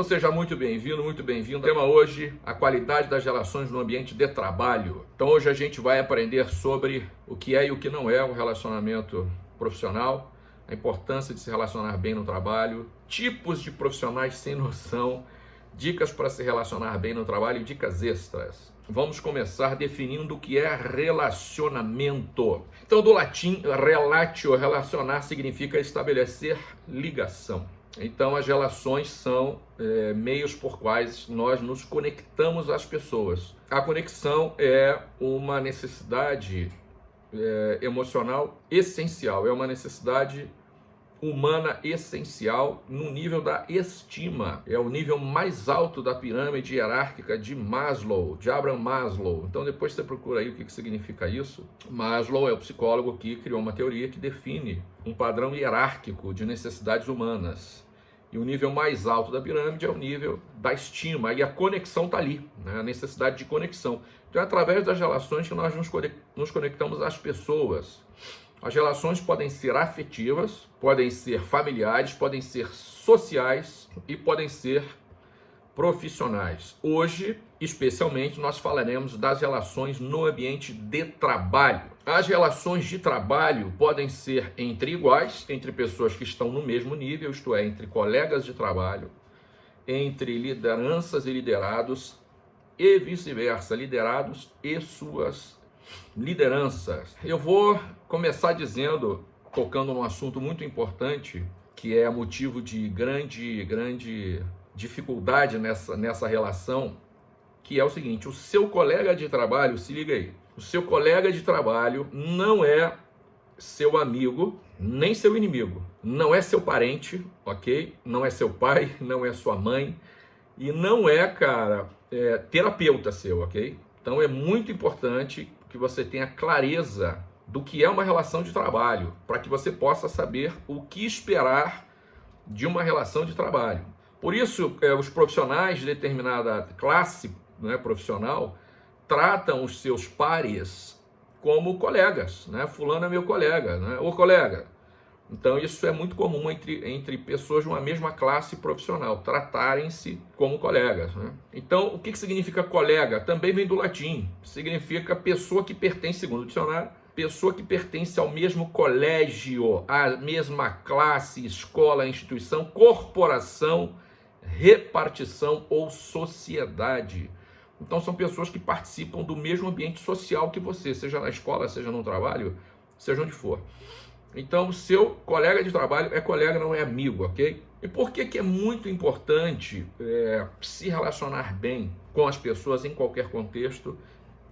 Então seja muito bem-vindo, muito bem-vindo. O tema hoje, a qualidade das relações no ambiente de trabalho. Então hoje a gente vai aprender sobre o que é e o que não é um relacionamento profissional, a importância de se relacionar bem no trabalho, tipos de profissionais sem noção, dicas para se relacionar bem no trabalho e dicas extras. Vamos começar definindo o que é relacionamento. Então, do latim, relatio, relacionar significa estabelecer ligação. Então, as relações são é, meios por quais nós nos conectamos às pessoas. A conexão é uma necessidade é, emocional essencial, é uma necessidade humana essencial no nível da estima. É o nível mais alto da pirâmide hierárquica de Maslow, de Abraham Maslow. Então depois você procura aí o que, que significa isso. Maslow é o psicólogo que criou uma teoria que define um padrão hierárquico de necessidades humanas. E o nível mais alto da pirâmide é o nível da estima, e a conexão está ali, né? a necessidade de conexão. Então é através das relações que nós nos conectamos às pessoas. As relações podem ser afetivas, podem ser familiares, podem ser sociais e podem ser profissionais. Hoje, especialmente, nós falaremos das relações no ambiente de trabalho. As relações de trabalho podem ser entre iguais, entre pessoas que estão no mesmo nível, isto é, entre colegas de trabalho, entre lideranças e liderados e vice-versa, liderados e suas lideranças. Eu vou começar dizendo, tocando num assunto muito importante, que é motivo de grande, grande dificuldade nessa, nessa relação, que é o seguinte: o seu colega de trabalho, se liga aí, o seu colega de trabalho não é seu amigo, nem seu inimigo, não é seu parente, ok? Não é seu pai, não é sua mãe, e não é, cara, é, terapeuta seu, ok? Então é muito importante que você tenha clareza do que é uma relação de trabalho, para que você possa saber o que esperar de uma relação de trabalho. Por isso, é, os profissionais de determinada classe né, profissional tratam os seus pares como colegas, né? Fulano é meu colega, né? Ô colega. Então, isso é muito comum entre, entre pessoas de uma mesma classe profissional, tratarem-se como colegas. Né? Então, o que, que significa colega? Também vem do latim. Significa pessoa que pertence, segundo o dicionário, pessoa que pertence ao mesmo colégio, à mesma classe, escola, instituição, corporação, repartição ou sociedade. Então são pessoas que participam do mesmo ambiente social que você, seja na escola, seja no trabalho, seja onde for. Então o seu colega de trabalho é colega, não é amigo, ok? E por que, que é muito importante é, se relacionar bem com as pessoas em qualquer contexto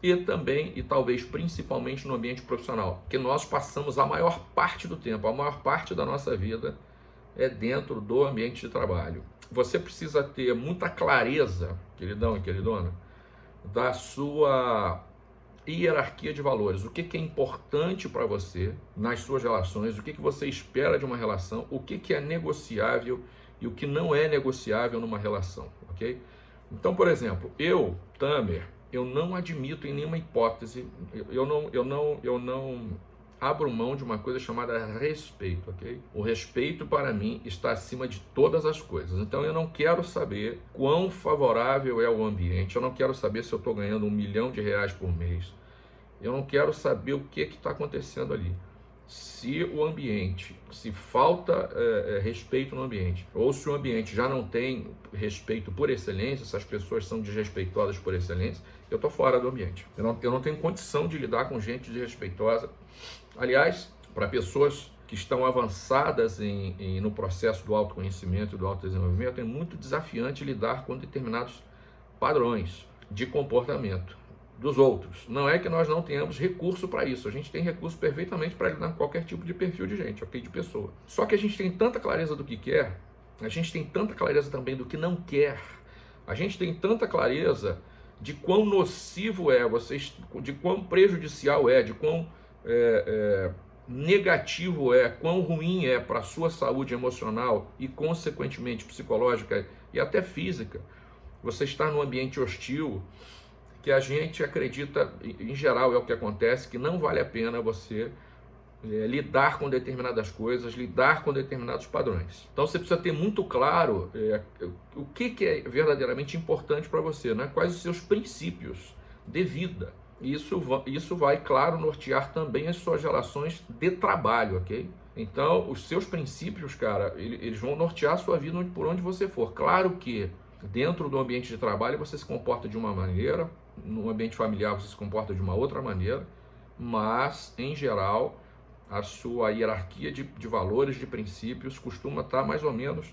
e também, e talvez principalmente no ambiente profissional, que nós passamos a maior parte do tempo, a maior parte da nossa vida é dentro do ambiente de trabalho. Você precisa ter muita clareza, queridão e queridona, da sua hierarquia de valores. O que, que é importante para você nas suas relações, o que, que você espera de uma relação, o que, que é negociável e o que não é negociável numa relação, ok? Então, por exemplo, eu, Tamer, eu não admito em nenhuma hipótese, eu não, eu não, eu não abro mão de uma coisa chamada respeito, ok? O respeito para mim está acima de todas as coisas. Então eu não quero saber quão favorável é o ambiente, eu não quero saber se eu estou ganhando um milhão de reais por mês, eu não quero saber o que está acontecendo ali se o ambiente, se falta é, é, respeito no ambiente, ou se o ambiente já não tem respeito por excelência, se as pessoas são desrespeitosas por excelência, eu estou fora do ambiente. Eu não, eu não tenho condição de lidar com gente desrespeitosa. Aliás, para pessoas que estão avançadas em, em, no processo do autoconhecimento e do autodesenvolvimento, é muito desafiante lidar com determinados padrões de comportamento dos outros. Não é que nós não tenhamos recurso para isso. A gente tem recurso perfeitamente para lidar com qualquer tipo de perfil de gente, ok? De pessoa. Só que a gente tem tanta clareza do que quer, a gente tem tanta clareza também do que não quer. A gente tem tanta clareza de quão nocivo é, vocês, de quão prejudicial é, de quão é, é, negativo é, quão ruim é para a sua saúde emocional e, consequentemente, psicológica e até física. Você estar num ambiente hostil, que a gente acredita, em geral é o que acontece, que não vale a pena você é, lidar com determinadas coisas, lidar com determinados padrões. Então você precisa ter muito claro é, o que, que é verdadeiramente importante para você, né? quais os seus princípios de vida. Isso, isso vai, claro, nortear também as suas relações de trabalho, ok? Então, os seus princípios, cara, eles vão nortear a sua vida por onde você for. Claro que dentro do ambiente de trabalho você se comporta de uma maneira, no ambiente familiar você se comporta de uma outra maneira, mas, em geral, a sua hierarquia de, de valores, de princípios, costuma estar mais ou menos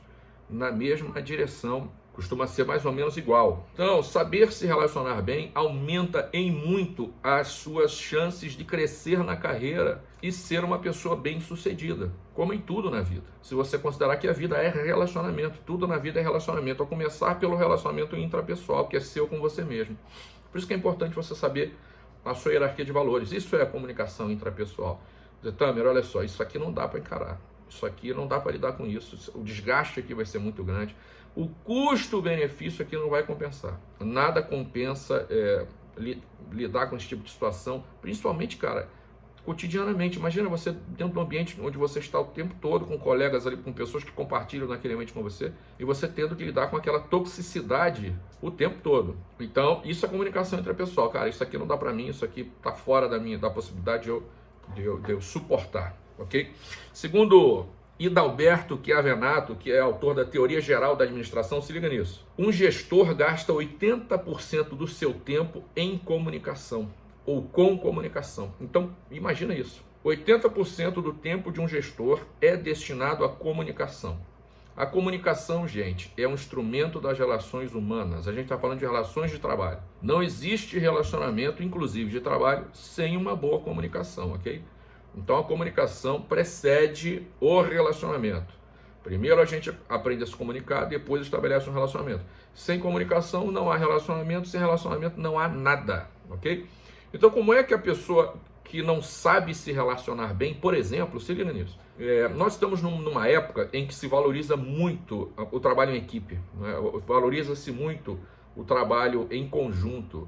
na mesma direção, costuma ser mais ou menos igual. Então, saber se relacionar bem aumenta em muito as suas chances de crescer na carreira e ser uma pessoa bem-sucedida, como em tudo na vida. Se você considerar que a vida é relacionamento, tudo na vida é relacionamento, a começar pelo relacionamento intrapessoal, que é seu com você mesmo. Por isso que é importante você saber a sua hierarquia de valores. Isso é a comunicação intrapessoal. Dizer, Tamer, olha só, isso aqui não dá para encarar. Isso aqui não dá para lidar com isso. O desgaste aqui vai ser muito grande. O custo-benefício aqui não vai compensar. Nada compensa é, li, lidar com esse tipo de situação, principalmente, cara, cotidianamente. Imagina você dentro de um ambiente onde você está o tempo todo com colegas ali, com pessoas que compartilham naquele ambiente com você, e você tendo que lidar com aquela toxicidade o tempo todo. Então, isso é comunicação intrapessoal. Cara, isso aqui não dá para mim, isso aqui está fora da minha da possibilidade de eu, de eu, de eu suportar, ok? Segundo Idalberto Chiavenato, que é autor da Teoria Geral da Administração, se liga nisso. Um gestor gasta 80% do seu tempo em comunicação ou com comunicação. Então, imagina isso. 80% do tempo de um gestor é destinado à comunicação. A comunicação, gente, é um instrumento das relações humanas. A gente está falando de relações de trabalho. Não existe relacionamento, inclusive de trabalho, sem uma boa comunicação, ok? Então a comunicação precede o relacionamento. Primeiro a gente aprende a se comunicar, depois estabelece um relacionamento. Sem comunicação não há relacionamento, sem relacionamento não há nada, ok? Então, como é que a pessoa que não sabe se relacionar bem, por exemplo, se liga nisso. É, nós estamos num, numa época em que se valoriza muito o trabalho em equipe, né? valoriza-se muito o trabalho em conjunto,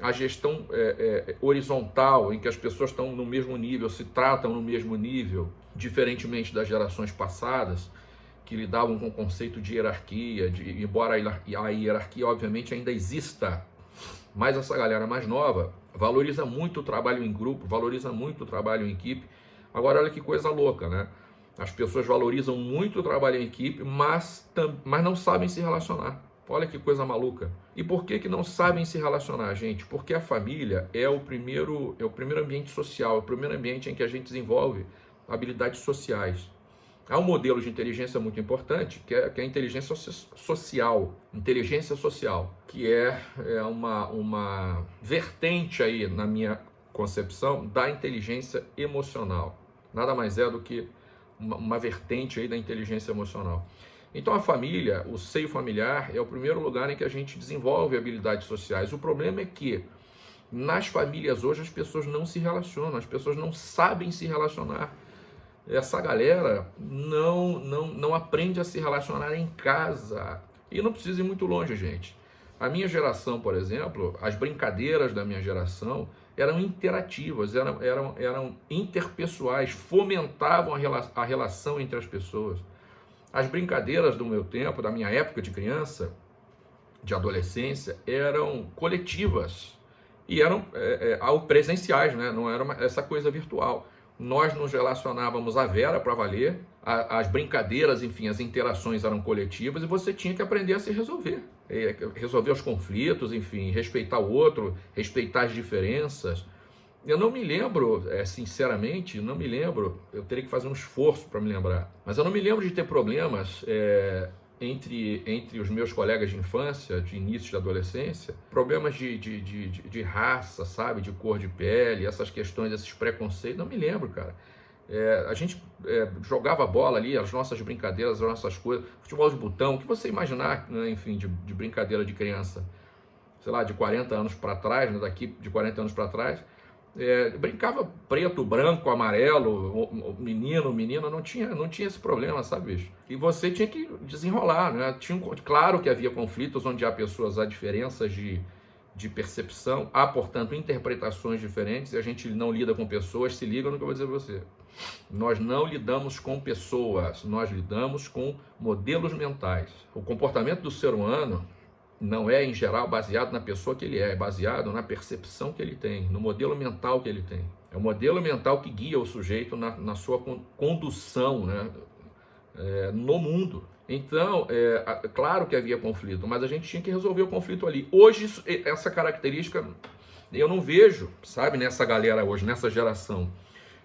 a gestão é, é, horizontal, em que as pessoas estão no mesmo nível, se tratam no mesmo nível, diferentemente das gerações passadas, que lidavam com o conceito de hierarquia, de, embora a hierarquia, obviamente, ainda exista, mas essa galera mais nova valoriza muito o trabalho em grupo, valoriza muito o trabalho em equipe. Agora, olha que coisa louca, né? As pessoas valorizam muito o trabalho em equipe, mas, mas não sabem se relacionar. Olha que coisa maluca. E por que, que não sabem se relacionar, gente? Porque a família é o primeiro é o primeiro ambiente social, é o primeiro ambiente em que a gente desenvolve habilidades sociais. Há um modelo de inteligência muito importante, que é, que é a inteligência social. Inteligência social, que é, é uma, uma vertente aí, na minha concepção, da inteligência emocional. Nada mais é do que uma, uma vertente aí da inteligência emocional. Então a família, o seio familiar, é o primeiro lugar em que a gente desenvolve habilidades sociais. O problema é que nas famílias hoje as pessoas não se relacionam, as pessoas não sabem se relacionar essa galera não, não, não aprende a se relacionar em casa. E não precisa ir muito longe, gente. A minha geração, por exemplo, as brincadeiras da minha geração eram interativas, eram, eram, eram interpessoais, fomentavam a, rela a relação entre as pessoas. As brincadeiras do meu tempo, da minha época de criança, de adolescência, eram coletivas e eram é, é, presenciais, né? não era uma, essa coisa virtual nós nos relacionávamos à vera para valer, a, as brincadeiras, enfim, as interações eram coletivas e você tinha que aprender a se resolver. É, resolver os conflitos, enfim, respeitar o outro, respeitar as diferenças. Eu não me lembro, é, sinceramente, não me lembro, eu teria que fazer um esforço para me lembrar, mas eu não me lembro de ter problemas é, entre, entre os meus colegas de infância, de início de adolescência, problemas de, de, de, de, raça, sabe, de cor de pele, essas questões, esses preconceitos, não me lembro, cara. É, a gente é, jogava bola ali, as nossas brincadeiras, as nossas coisas, futebol de botão, o que você imaginar, né, enfim, de, de brincadeira de criança, sei lá, de 40 anos para trás, né, daqui de 40 anos para trás, é, brincava preto, branco, amarelo, menino, menina, não tinha, não tinha esse problema, sabe, bicho? E você tinha que desenrolar, né? Tinha, claro que havia conflitos onde há pessoas, há diferenças de, de percepção, há, portanto, interpretações diferentes, e a gente não lida com pessoas, se liga no que eu vou dizer pra você. Nós não lidamos com pessoas, nós lidamos com modelos mentais. O comportamento do ser humano não é, em geral, baseado na pessoa que ele é, é baseado na percepção que ele tem, no modelo mental que ele tem. É o modelo mental que guia o sujeito na, na sua condução né, é, no mundo. Então, é, claro que havia conflito, mas a gente tinha que resolver o conflito ali. Hoje, isso, essa característica eu não vejo, sabe, nessa galera hoje, nessa geração.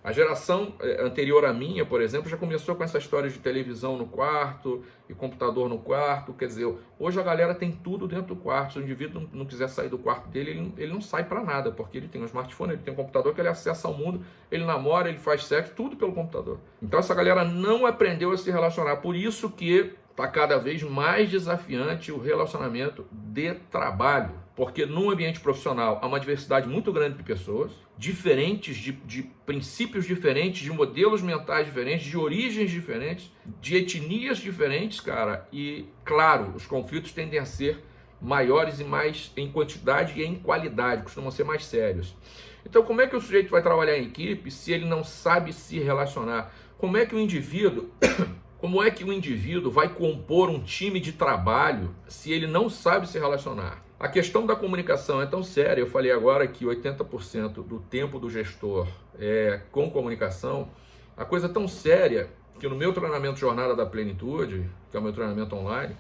A geração eh, anterior à minha, por exemplo, já começou com essa história de televisão no quarto e computador no quarto. Quer dizer, hoje a galera tem tudo dentro do quarto. Se o indivíduo não, quiser sair do quarto dele, ele, ele não sai para nada, porque ele tem um smartphone, ele tem um computador que ele acessa ao mundo, ele namora, ele faz sexo, tudo pelo computador. Então essa galera não aprendeu a se relacionar. Por isso que está cada vez mais desafiante o relacionamento de trabalho. Porque num ambiente profissional há uma diversidade muito grande de pessoas, diferentes, de, de princípios diferentes, de modelos mentais diferentes, de origens diferentes, de etnias diferentes, cara. E, claro, os conflitos tendem a ser maiores e mais em quantidade e em qualidade, costumam ser mais sérios. Então, como é que o sujeito vai trabalhar em equipe se ele não sabe se relacionar? Como é que o indivíduo Como é que o indivíduo vai compor um time de trabalho se ele não sabe se relacionar? A questão da comunicação é tão séria. Eu falei agora que 80% do tempo do gestor é com comunicação. A coisa é tão séria que no meu treinamento Jornada da Plenitude, que é o meu treinamento online,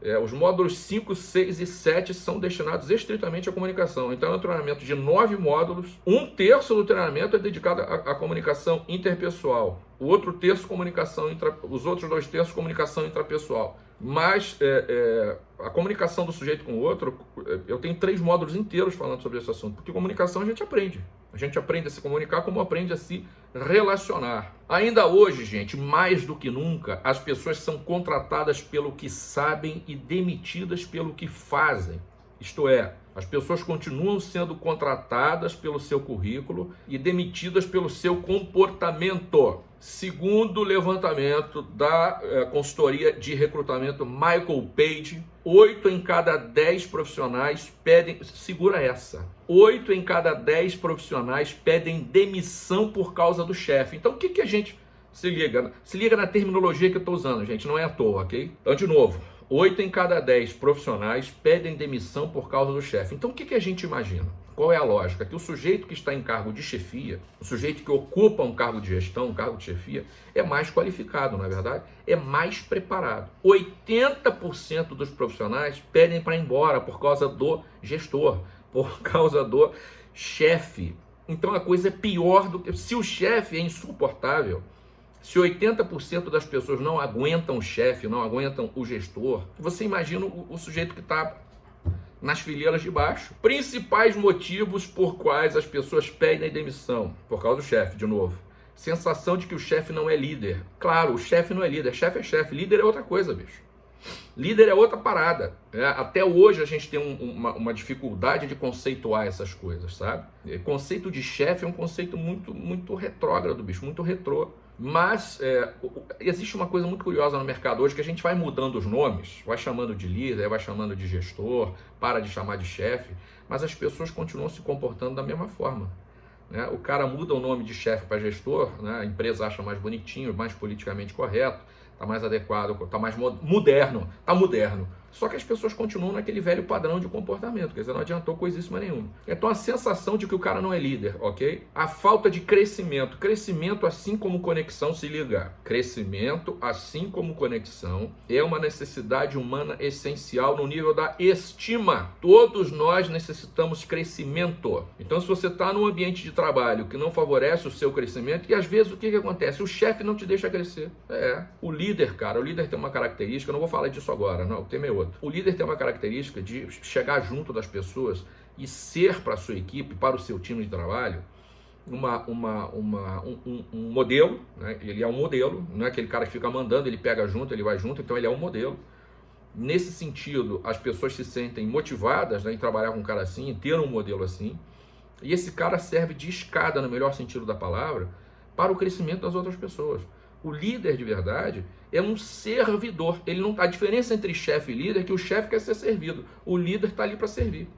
é, os módulos 5, 6 e 7 são destinados estritamente à comunicação. Então é um treinamento de nove módulos. Um terço do treinamento é dedicado à, à comunicação interpessoal. O outro terço, comunicação intra, os outros dois terços, comunicação intrapessoal. Mas é, é, a comunicação do sujeito com o outro, é, eu tenho três módulos inteiros falando sobre esse assunto, porque comunicação a gente aprende. A gente aprende a se comunicar como aprende a se relacionar. Ainda hoje, gente, mais do que nunca, as pessoas são contratadas pelo que sabem e demitidas pelo que fazem. Isto é, as pessoas continuam sendo contratadas pelo seu currículo e demitidas pelo seu comportamento. Segundo o levantamento da é, consultoria de recrutamento Michael Page, 8 em cada 10 profissionais pedem, segura essa, 8 em cada 10 profissionais pedem demissão por causa do chefe. Então o que, que a gente se liga? Se liga na terminologia que eu estou usando, gente, não é à toa, ok? Então, de novo, 8 em cada 10 profissionais pedem demissão por causa do chefe. Então o que, que a gente imagina? Qual é a lógica? Que o sujeito que está em cargo de chefia, o sujeito que ocupa um cargo de gestão, um cargo de chefia, é mais qualificado, na é verdade, é mais preparado. 80% dos profissionais pedem para ir embora por causa do gestor, por causa do chefe. Então a coisa é pior do que. Se o chefe é insuportável, se 80% das pessoas não aguentam o chefe, não aguentam o gestor, você imagina o, o sujeito que está nas fileiras de baixo. Principais motivos por quais as pessoas pedem demissão, por causa do chefe, de novo. Sensação de que o chefe não é líder. Claro, o chefe não é líder, chefe é chefe, líder é outra coisa, bicho. Líder é outra parada. É, até hoje a gente tem um, uma, uma, dificuldade de conceituar essas coisas, sabe? Conceito de chefe é um conceito muito, muito retrógrado, bicho, muito retrô. Mas é, existe uma coisa muito curiosa no mercado hoje que a gente vai mudando os nomes, vai chamando de líder, vai chamando de gestor, para de chamar de chefe, mas as pessoas continuam se comportando da mesma forma. Né? O cara muda o nome de chefe para gestor, né? a empresa acha mais bonitinho, mais politicamente correto, está mais adequado, está mais moderno, está moderno. Só que as pessoas continuam naquele velho padrão de comportamento, quer dizer, não adiantou coisíssima nenhuma. Então a sensação de que o cara não é líder, ok? A falta de crescimento. Crescimento, assim como conexão, se liga. Crescimento, assim como conexão, é uma necessidade humana essencial no nível da estima. Todos nós necessitamos crescimento. Então, se você está num ambiente de trabalho que não favorece o seu crescimento, e às vezes o que, que acontece? O chefe não te deixa crescer. É. O líder, cara, o líder tem uma característica, não vou falar disso agora, não, o tema é outro. O líder tem uma característica de chegar junto das pessoas e ser para a sua equipe, para o seu time de trabalho, uma, uma, uma, um, um modelo, né? ele é um modelo, não é aquele cara que fica mandando, ele pega junto, ele vai junto, então ele é um modelo. Nesse sentido, as pessoas se sentem motivadas né, em trabalhar com um cara assim, em ter um modelo assim, e esse cara serve de escada, no melhor sentido da palavra, para o crescimento das outras pessoas. O líder de verdade é um servidor. Ele não a diferença entre chefe e líder é que o chefe quer ser servido. O líder está ali para servir.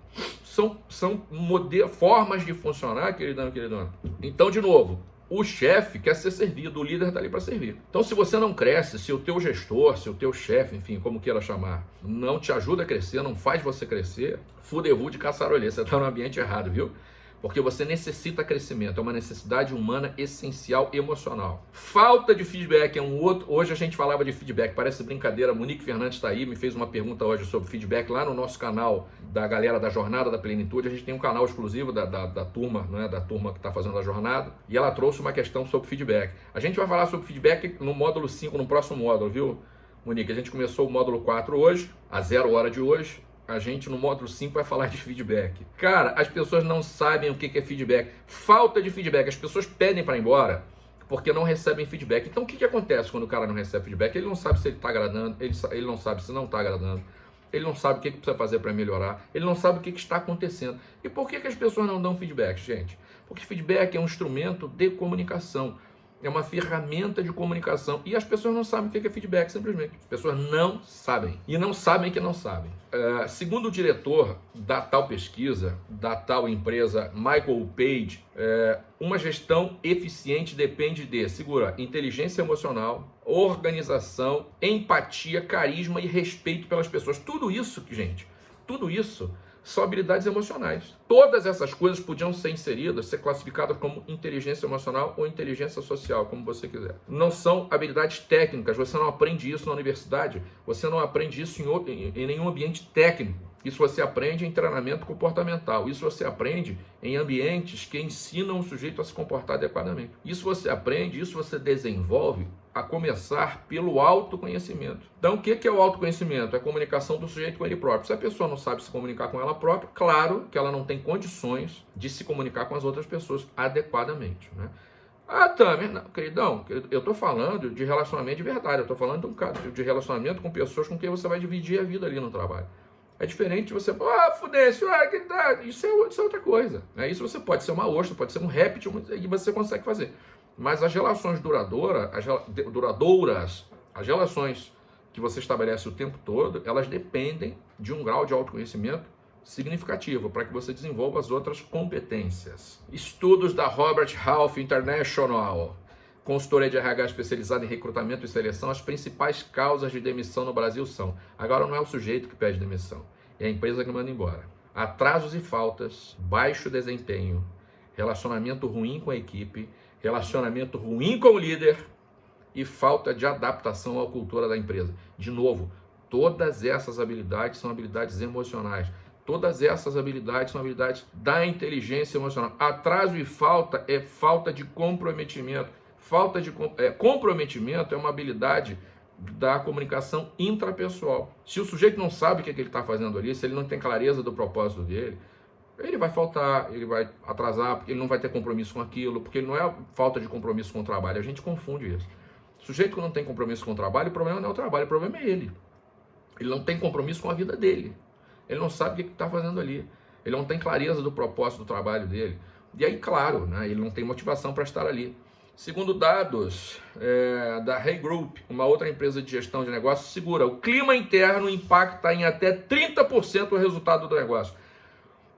São, são modelo, formas de funcionar, queridão, queridão. Então, de novo, o chefe quer ser servido, o líder está ali para servir. Então, se você não cresce, se o teu gestor, se o teu chefe, enfim, como queira chamar, não te ajuda a crescer, não faz você crescer, fudevu de caçarolê, você está no ambiente errado, viu? Porque você necessita crescimento, é uma necessidade humana essencial emocional. Falta de feedback é um outro. Hoje a gente falava de feedback, parece brincadeira. Monique Fernandes está aí, me fez uma pergunta hoje sobre feedback lá no nosso canal da galera da Jornada da Plenitude. A gente tem um canal exclusivo da, da, da turma, né, da turma que está fazendo a jornada, e ela trouxe uma questão sobre feedback. A gente vai falar sobre feedback no módulo 5, no próximo módulo, viu? Monique, a gente começou o módulo 4 hoje, a zero hora de hoje a gente no módulo 5 vai falar de feedback. Cara, as pessoas não sabem o que é feedback. Falta de feedback. As pessoas pedem para ir embora porque não recebem feedback. Então o que, que acontece quando o cara não recebe feedback? Ele não sabe se ele está agradando, ele, ele não sabe se não está agradando, ele não sabe o que, que precisa fazer para melhorar, ele não sabe o que, que está acontecendo. E por que, que as pessoas não dão feedback, gente? Porque feedback é um instrumento de comunicação é uma ferramenta de comunicação e as pessoas não sabem o que é feedback, simplesmente. As pessoas não sabem e não sabem que não sabem. Uh, segundo o diretor da tal pesquisa, da tal empresa Michael Page, uh, uma gestão eficiente depende de, segura, inteligência emocional, organização, empatia, carisma e respeito pelas pessoas. Tudo isso, gente, tudo isso são habilidades emocionais. Todas essas coisas podiam ser inseridas, ser classificadas como inteligência emocional ou inteligência social, como você quiser. Não são habilidades técnicas, você não aprende isso na universidade, você não aprende isso em, em nenhum ambiente técnico. Isso você aprende em treinamento comportamental. Isso você aprende em ambientes que ensinam o sujeito a se comportar adequadamente. Isso você aprende, isso você desenvolve a começar pelo autoconhecimento. Então, o que é o autoconhecimento? É a comunicação do sujeito com ele próprio. Se a pessoa não sabe se comunicar com ela própria, claro que ela não tem condições de se comunicar com as outras pessoas adequadamente. Né? Ah, Tamer, não, queridão, eu estou falando de relacionamento de verdade, eu estou falando de um caso de relacionamento com pessoas com quem você vai dividir a vida ali no trabalho. É diferente você, ah, fudêncio, ah, que tá. Isso é, isso é outra coisa. Né? Isso você pode ser uma ostra, pode ser um réptil, e você consegue fazer. Mas as relações duradouras, as duradouras, as relações que você estabelece o tempo todo, elas dependem de um grau de autoconhecimento significativo para que você desenvolva as outras competências. Estudos da Robert Half International, consultoria de RH especializada em recrutamento e seleção, as principais causas de demissão no Brasil são: agora não é o sujeito que pede demissão, é a empresa que manda embora. Atrasos e faltas, baixo desempenho, relacionamento ruim com a equipe, relacionamento ruim com o líder e falta de adaptação à cultura da empresa. De novo, todas essas habilidades são habilidades emocionais. Todas essas habilidades são habilidades da inteligência emocional. Atraso e falta é falta de comprometimento. Falta de é, comprometimento é uma habilidade da comunicação intrapessoal. Se o sujeito não sabe o que, é que ele está fazendo ali, se ele não tem clareza do propósito dele, ele vai faltar, ele vai atrasar, porque ele não vai ter compromisso com aquilo, porque não é falta de compromisso com o trabalho, a gente confunde isso. O sujeito que não tem compromisso com o trabalho, o problema não é o trabalho, o problema é ele. Ele não tem compromisso com a vida dele. Ele não sabe o que está fazendo ali. Ele não tem clareza do propósito do trabalho dele. E aí, claro, né, ele não tem motivação para estar ali. Segundo dados é, da Hey Group, uma outra empresa de gestão de negócios, segura o clima interno impacta em até 30% o resultado do negócio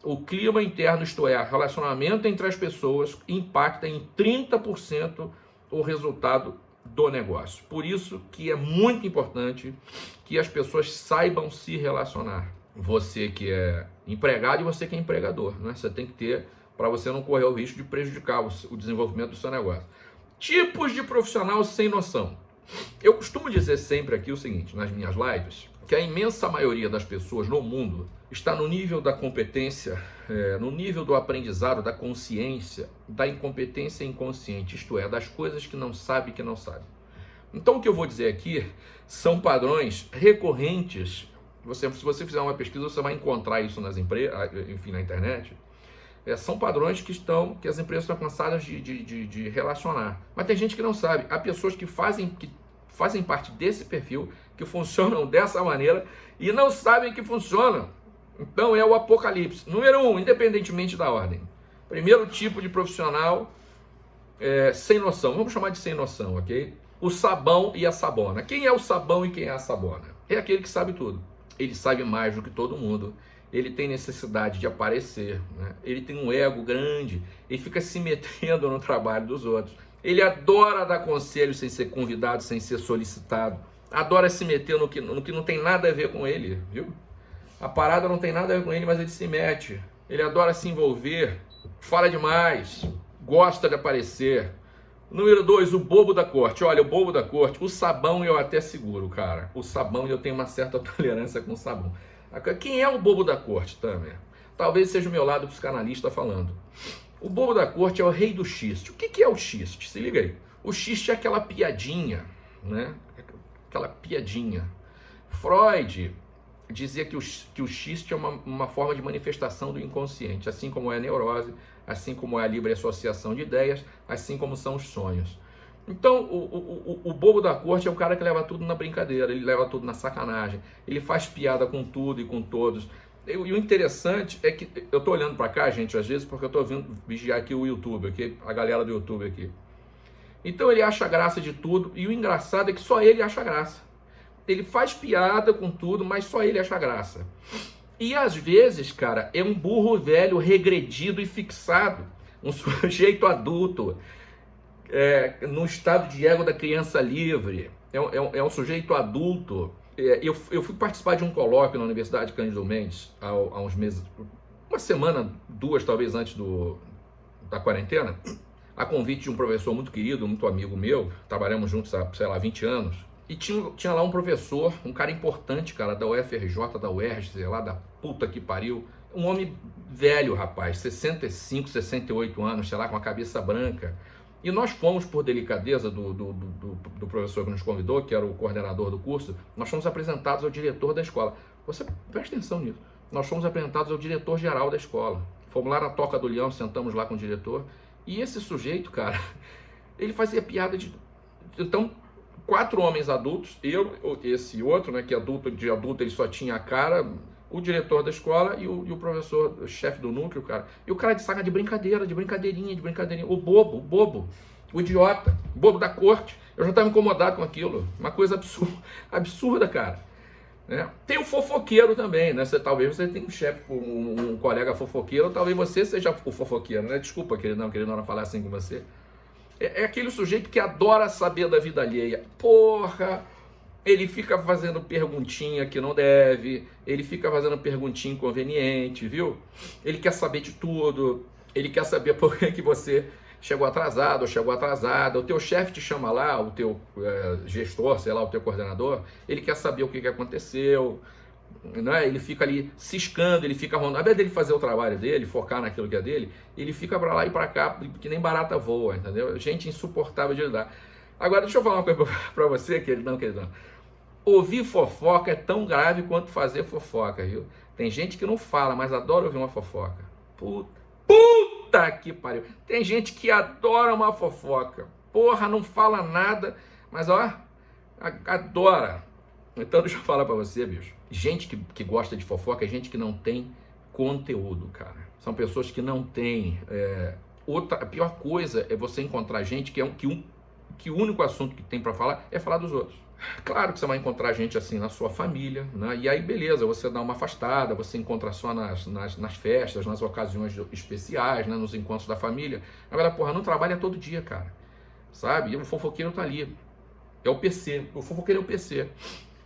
o clima interno, isto é, relacionamento entre as pessoas, impacta em 30% o resultado do negócio. Por isso que é muito importante que as pessoas saibam se relacionar. Você que é empregado e você que é empregador, né? Você tem que ter para você não correr o risco de prejudicar o desenvolvimento do seu negócio. Tipos de profissional sem noção. Eu costumo dizer sempre aqui o seguinte, nas minhas lives, que a imensa maioria das pessoas no mundo está no nível da competência, é, no nível do aprendizado, da consciência, da incompetência inconsciente, isto é, das coisas que não sabe que não sabe. Então o que eu vou dizer aqui são padrões recorrentes. Você, se você fizer uma pesquisa, você vai encontrar isso nas empresas, enfim, na internet. É, são padrões que estão, que as empresas estão cansadas de, de, de, de relacionar. Mas tem gente que não sabe. Há pessoas que fazem, que fazem parte desse perfil, que funcionam dessa maneira e não sabem que funcionam. Então é o apocalipse. Número um, independentemente da ordem. Primeiro tipo de profissional é, sem noção. Vamos chamar de sem noção, ok? O sabão e a sabona. Quem é o sabão e quem é a sabona? É aquele que sabe tudo. ele sabe mais do que todo mundo, ele tem necessidade de aparecer, né? ele tem um ego grande, ele fica se metendo no trabalho dos outros. Ele adora dar conselho sem ser convidado, sem ser solicitado. Adora se meter no que, no que não tem nada a ver com ele, viu? A parada não tem nada a ver com ele, mas ele se mete. Ele adora se envolver, fala demais, gosta de aparecer. Número dois, o bobo da corte. Olha, o bobo da corte, o sabão eu até seguro, cara. O sabão eu tenho uma certa tolerância com o sabão. Quem é o bobo da corte, Tamer? Talvez seja o meu lado psicanalista falando. O bobo da corte é o rei do xiste. O que, que é o xiste? Se liga aí. O xiste é aquela piadinha, né? Aquela piadinha. Freud dizia que o, que o xiste é uma, uma forma de manifestação do inconsciente, assim como é a neurose, assim como é a livre associação de ideias, assim como são os sonhos. Então, o, o, o, bobo da corte é o cara que leva tudo na brincadeira, ele leva tudo na sacanagem, ele faz piada com tudo e com todos. E o interessante é que eu tô olhando para cá, gente, às vezes, porque eu tô vindo vigiar aqui o YouTube, aqui, a galera do YouTube aqui. Então ele acha graça de tudo, e o engraçado é que só ele acha graça. Ele faz piada com tudo, mas só ele acha graça. E às vezes, cara, é um burro velho regredido e fixado, um sujeito adulto, é, no estado de ego da criança livre, é, um, é um sujeito adulto. É, eu, eu fui participar de um colóquio na Universidade Cândido Mendes há, há uns meses, uma semana, duas talvez antes do, da quarentena, a convite de um professor muito querido, muito amigo meu, trabalhamos juntos há, sei lá, 20 anos, e tinha, tinha lá um professor, um cara importante, cara, da UFRJ, da UERJ, sei lá, da puta que pariu. Um homem velho, rapaz, 65, 68 anos, sei lá, com a cabeça branca. E nós fomos, por delicadeza do, do, do, do, professor que nos convidou, que era o coordenador do curso, nós fomos apresentados ao diretor da escola. Você presta atenção nisso. Nós fomos apresentados ao diretor-geral da escola. Fomos lá na Toca do Leão, sentamos lá com o diretor. E esse sujeito, cara, ele fazia piada de. Então, quatro homens adultos, eu, esse outro, né, que adulto de adulto ele só tinha a cara, o diretor da escola e o, e o professor, o chefe do núcleo, cara. E o cara de saga de brincadeira, de brincadeirinha, de brincadeirinha. O bobo, o bobo, o idiota, o bobo da corte. Eu já estava incomodado com aquilo. Uma coisa absurda, absurda cara. Né? Tem o fofoqueiro também, né? Você, talvez você tenha um chefe, um, um colega fofoqueiro, talvez você seja o fofoqueiro, né? Desculpa, querido, não, querido, não falar assim com você. É, é aquele sujeito que adora saber da vida alheia. Porra, ele fica fazendo perguntinha que não deve, ele fica fazendo perguntinha inconveniente, viu? Ele quer saber de tudo, ele quer saber por que, que você chegou atrasado ou chegou atrasada, o teu chefe te chama lá, o teu é, gestor, sei lá, o teu coordenador, ele quer saber o que, que aconteceu, é? ele fica ali ciscando, ele fica rondando. Ao invés dele fazer o trabalho dele, focar naquilo que é dele, ele fica para lá e para cá, que nem barata voa, entendeu? Gente insuportável de lidar. Agora, deixa eu falar uma coisa para você, queridão, queridão. Ouvir fofoca é tão grave quanto fazer fofoca, viu? Tem gente que não fala, mas adora ouvir uma fofoca. Puta, puta que pariu. Tem gente que adora uma fofoca. Porra, não fala nada, mas ó, adora. Então deixa eu falar para você, bicho. Gente que, que gosta de fofoca é gente que não tem conteúdo, cara. São pessoas que não têm. É... Outra, a pior coisa é você encontrar gente que é um que, um, que o único assunto que tem para falar é falar dos outros. Claro que você vai encontrar gente assim na sua família, né? E aí, beleza, você dá uma afastada, você encontra só nas, nas, nas festas, nas ocasiões especiais, né? nos encontros da família. Agora, porra, não trabalha todo dia, cara. Sabe? E o fofoqueiro tá ali. É o PC. O fofoqueiro é o PC.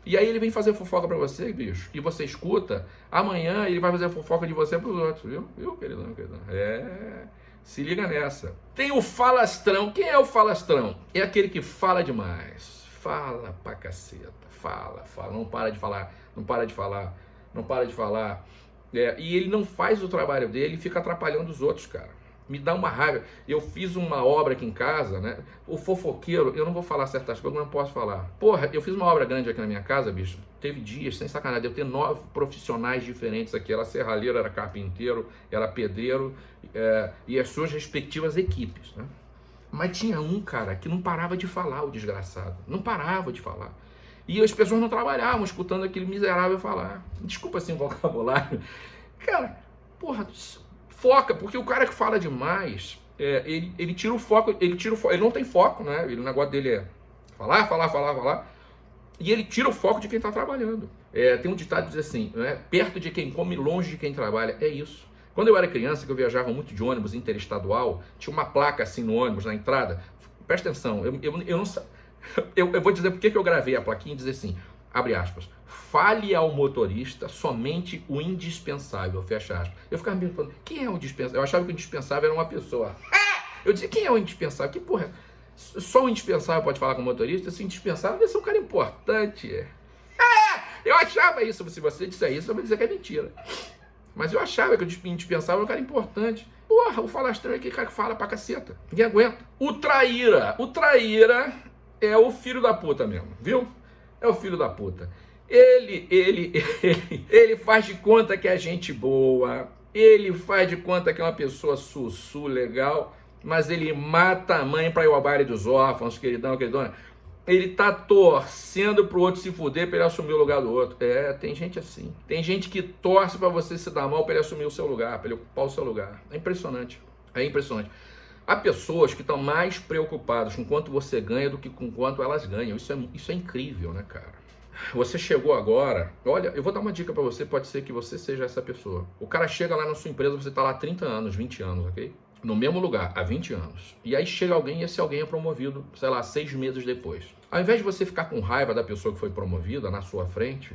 E aí ele vem fazer fofoca para você, bicho, e você escuta, amanhã ele vai fazer fofoca de você pros outros, viu? Viu, queridão, queridão? É, se liga nessa. Tem o falastrão. Quem é o falastrão? É aquele que fala demais. Fala pra caceta. Fala, fala. Não para de falar, não para de falar, não para de falar. É, e ele não faz o trabalho dele e fica atrapalhando os outros, cara me dá uma raiva. Eu fiz uma obra aqui em casa, né? O fofoqueiro, eu não vou falar certas coisas, não posso falar. Porra, eu fiz uma obra grande aqui na minha casa, bicho. Teve dias, sem sacanagem, eu ter nove profissionais diferentes aqui. Era serralheiro, era carpinteiro, era pedreiro é, e as suas respectivas equipes, né? Mas tinha um cara que não parava de falar, o desgraçado. Não parava de falar. E as pessoas não trabalhavam escutando aquele miserável falar. Desculpa assim o vocabulário. Cara, porra, foca, porque o cara que fala demais, é, ele, ele tira o foco, ele tira foco, ele não tem foco, né? Ele, o negócio dele é falar, falar, falar, falar. E ele tira o foco de quem está trabalhando. É, tem um ditado que diz assim, né? perto de quem come, longe de quem trabalha. É isso. Quando eu era criança, que eu viajava muito de ônibus interestadual, tinha uma placa assim no ônibus, na entrada. Presta atenção, eu, eu, eu não eu, eu vou dizer por que eu gravei a plaquinha e dizer assim, abre aspas, fale ao motorista somente o indispensável, fecha aspas. Eu ficava me perguntando, quem é o indispensável? Eu achava que o indispensável era uma pessoa. Eu dizia, quem é o indispensável? Que porra, só o indispensável pode falar com o motorista? Esse indispensável deve ser um cara importante. É, eu achava isso, se você disser isso, eu vou dizer que é mentira. Mas eu achava que o indispensável era um cara importante. Porra, o falastrão é aquele cara que fala pra caceta. Ninguém aguenta. O traíra. O traíra é o filho da puta mesmo, viu? É o filho da puta. Ele, ele, ele, ele faz de conta que é gente boa, ele faz de conta que é uma pessoa sussu, legal, mas ele mata a mãe para ir ao baile dos órfãos, queridão, queridona. Ele tá torcendo pro outro se fuder para ele assumir o lugar do outro. É, tem gente assim. Tem gente que torce para você se dar mal para ele assumir o seu lugar, para ele ocupar o seu lugar. É impressionante. É impressionante. Há pessoas que estão mais preocupadas com quanto você ganha do que com quanto elas ganham. Isso é, isso é incrível, né, cara? Você chegou agora, olha, eu vou dar uma dica para você, pode ser que você seja essa pessoa. O cara chega lá na sua empresa, você está lá há 30 anos, 20 anos, ok? No mesmo lugar, há 20 anos. E aí chega alguém e esse alguém é promovido, sei lá, seis meses depois. Ao invés de você ficar com raiva da pessoa que foi promovida na sua frente,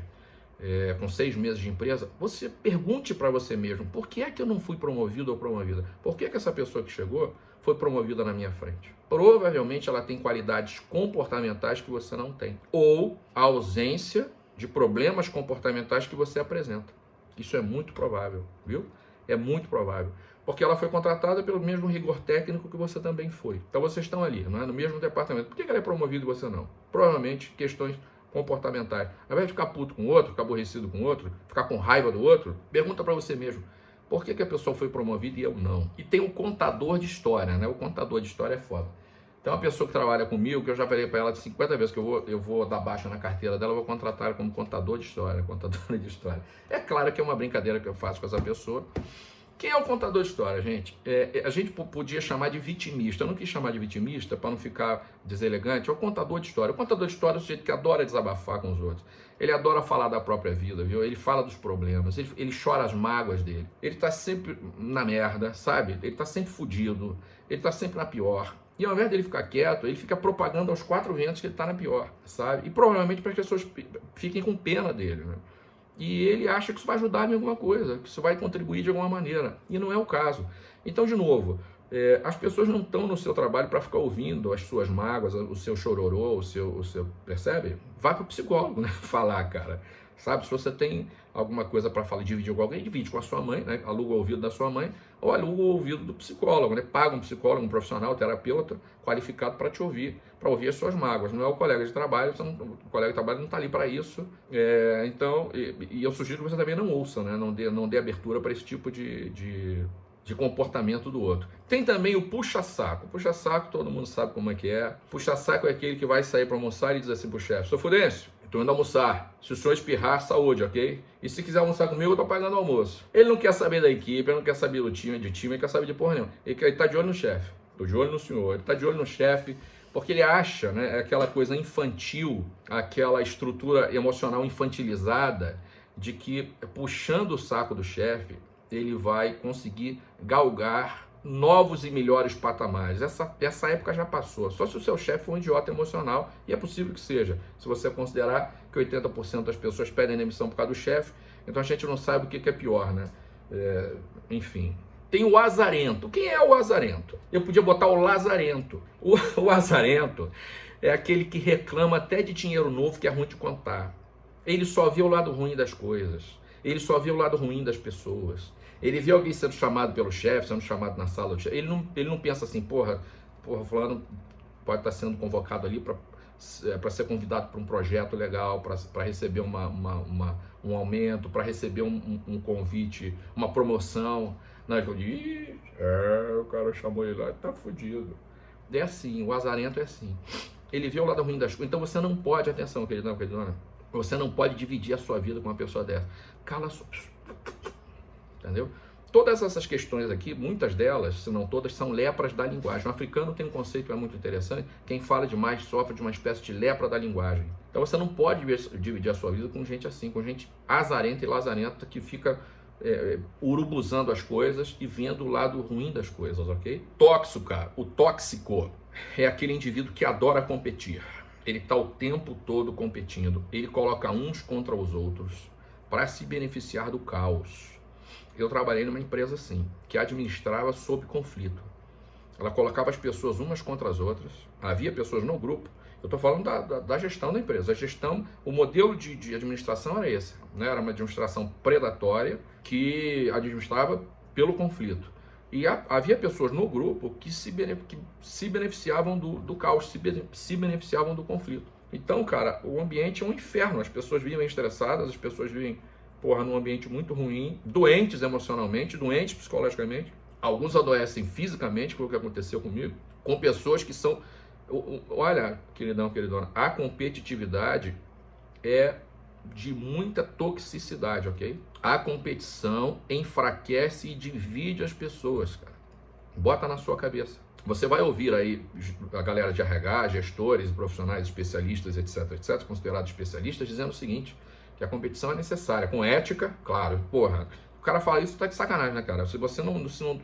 é, com seis meses de empresa, você pergunte para você mesmo, por que é que eu não fui promovido ou promovida? Por que, é que essa pessoa que chegou foi promovida na minha frente? Provavelmente ela tem qualidades comportamentais que você não tem. Ou a ausência de problemas comportamentais que você apresenta. Isso é muito provável, viu? É muito provável. Porque ela foi contratada pelo mesmo rigor técnico que você também foi. Então vocês estão ali, não é? no mesmo departamento. Por que ela é promovida e você não? Provavelmente questões comportamentais. Ao invés de ficar puto com o outro, ficar aborrecido com o outro, ficar com raiva do outro, pergunta para você mesmo, por que, que a pessoa foi promovida e eu não? E tem o contador de história, né? O contador de história é foda. Tem uma pessoa que trabalha comigo, que eu já falei para ela 50 vezes que eu vou, eu vou dar baixa na carteira dela, eu vou contratar ela como contador de história, contadora de história. É claro que é uma brincadeira que eu faço com essa pessoa, quem é o contador de história, gente? É, é a gente podia chamar de vitimista. Eu não quis chamar de vitimista para não ficar deselegante. É o contador de história. O contador de história é o sujeito que adora desabafar com os outros. Ele adora falar da própria vida, viu? Ele fala dos problemas, ele, ele chora as mágoas dele. Ele tá sempre na merda, sabe? Ele tá sempre fudido, ele tá sempre na pior. E ao invés dele ficar quieto, ele fica propagando aos quatro ventos que ele tá na pior, sabe? E provavelmente para que as pessoas fiquem com pena dele, né? E ele acha que isso vai ajudar em alguma coisa, que isso vai contribuir de alguma maneira. E não é o caso. Então, de novo, é, as pessoas não estão no seu trabalho para ficar ouvindo as suas mágoas, o seu chororô, o seu, o seu percebe? Vá para o psicólogo, né? Falar, cara. Sabe, se você tem alguma coisa para falar, dividir com alguém, divide com a sua mãe, né? aluga o ouvido da sua mãe, ou aluga o ouvido do psicólogo, né? paga um psicólogo, um profissional, terapeuta qualificado para te ouvir, para ouvir as suas mágoas. Não é o colega de trabalho, não, o colega de trabalho não está ali para isso. É, então, e, e, eu sugiro que você também não ouça, né? não, dê, não dê abertura para esse tipo de, de de comportamento do outro. Tem também o puxa-saco. Puxa-saco, todo mundo sabe como é que é. Puxa-saco é aquele que vai sair para almoçar e diz assim pro chefe, sou Fudêncio, Estou indo almoçar. Se o senhor espirrar, saúde, ok? E se quiser almoçar comigo, eu tô pagando o almoço. Ele não quer saber da equipe, ele não quer saber do time, de time, ele quer saber de porra nenhuma. Ele, ele tá de olho no chefe. Tô de olho no senhor. Ele tá de olho no chefe, porque ele acha, né, aquela coisa infantil, aquela estrutura emocional infantilizada de que puxando o saco do chefe, ele vai conseguir galgar novos e melhores patamares. Essa, essa época já passou. Só se o seu chefe for um idiota emocional, e é possível que seja, se você considerar que 80% das pessoas pedem demissão por causa do chefe, então a gente não sabe o que, que é pior, né? É, enfim. Tem o azarento. Quem é o azarento? Eu podia botar o lazarento. O, o azarento é aquele que reclama até de dinheiro novo que é ruim de contar. Ele só vê o lado ruim das coisas. Ele só vê o lado ruim das pessoas. Ele vê alguém sendo chamado pelo chefe, sendo chamado na sala. Ele não, ele não pensa assim, porra, porra, fulano pode estar sendo convocado ali para para ser convidado para um projeto legal, para receber uma, uma, uma, um aumento, para receber um, um, um, convite, uma promoção. Não, eu digo, é, o cara chamou ele lá, tá fudido. É assim, o azarento é assim. Ele vê o lado ruim das coisas. Então você não pode, atenção, querido, não, querido, você não pode dividir a sua vida com uma pessoa dessa. Cala sua entendeu? Todas essas questões aqui, muitas delas, se não todas, são lepras da linguagem. O africano tem um conceito que é muito interessante. Quem fala demais sofre de uma espécie de lepra da linguagem. Então você não pode dividir a sua vida com gente assim, com gente azarenta e lazarenta que fica é, urubuzando as coisas e vendo o lado ruim das coisas, ok? Tóxico, cara. O tóxico é aquele indivíduo que adora competir. Ele está o tempo todo competindo. Ele coloca uns contra os outros para se beneficiar do caos eu trabalhei numa empresa assim, que administrava sob conflito. Ela colocava as pessoas umas contra as outras, havia pessoas no grupo. Eu estou falando da, da, da, gestão da empresa. A gestão, o modelo de, de administração era esse. Né? Era uma administração predatória que administrava pelo conflito. E a, havia pessoas no grupo que se, que se beneficiavam do, do caos, se, se beneficiavam do conflito. Então, cara, o ambiente é um inferno. As pessoas vivem estressadas, as pessoas vivem porra, num ambiente muito ruim, doentes emocionalmente, doentes psicologicamente. Alguns adoecem fisicamente, foi o que aconteceu comigo, com pessoas que são. Olha, queridão, queridona, a competitividade é de muita toxicidade, ok? A competição enfraquece e divide as pessoas, cara. Bota na sua cabeça. Você vai ouvir aí a galera de RH, gestores, profissionais, especialistas, etc, etc, considerados especialistas, dizendo o seguinte: que a competição é necessária, com ética, claro. Porra, o cara fala isso, tá de sacanagem, né, cara? Se você não. Se não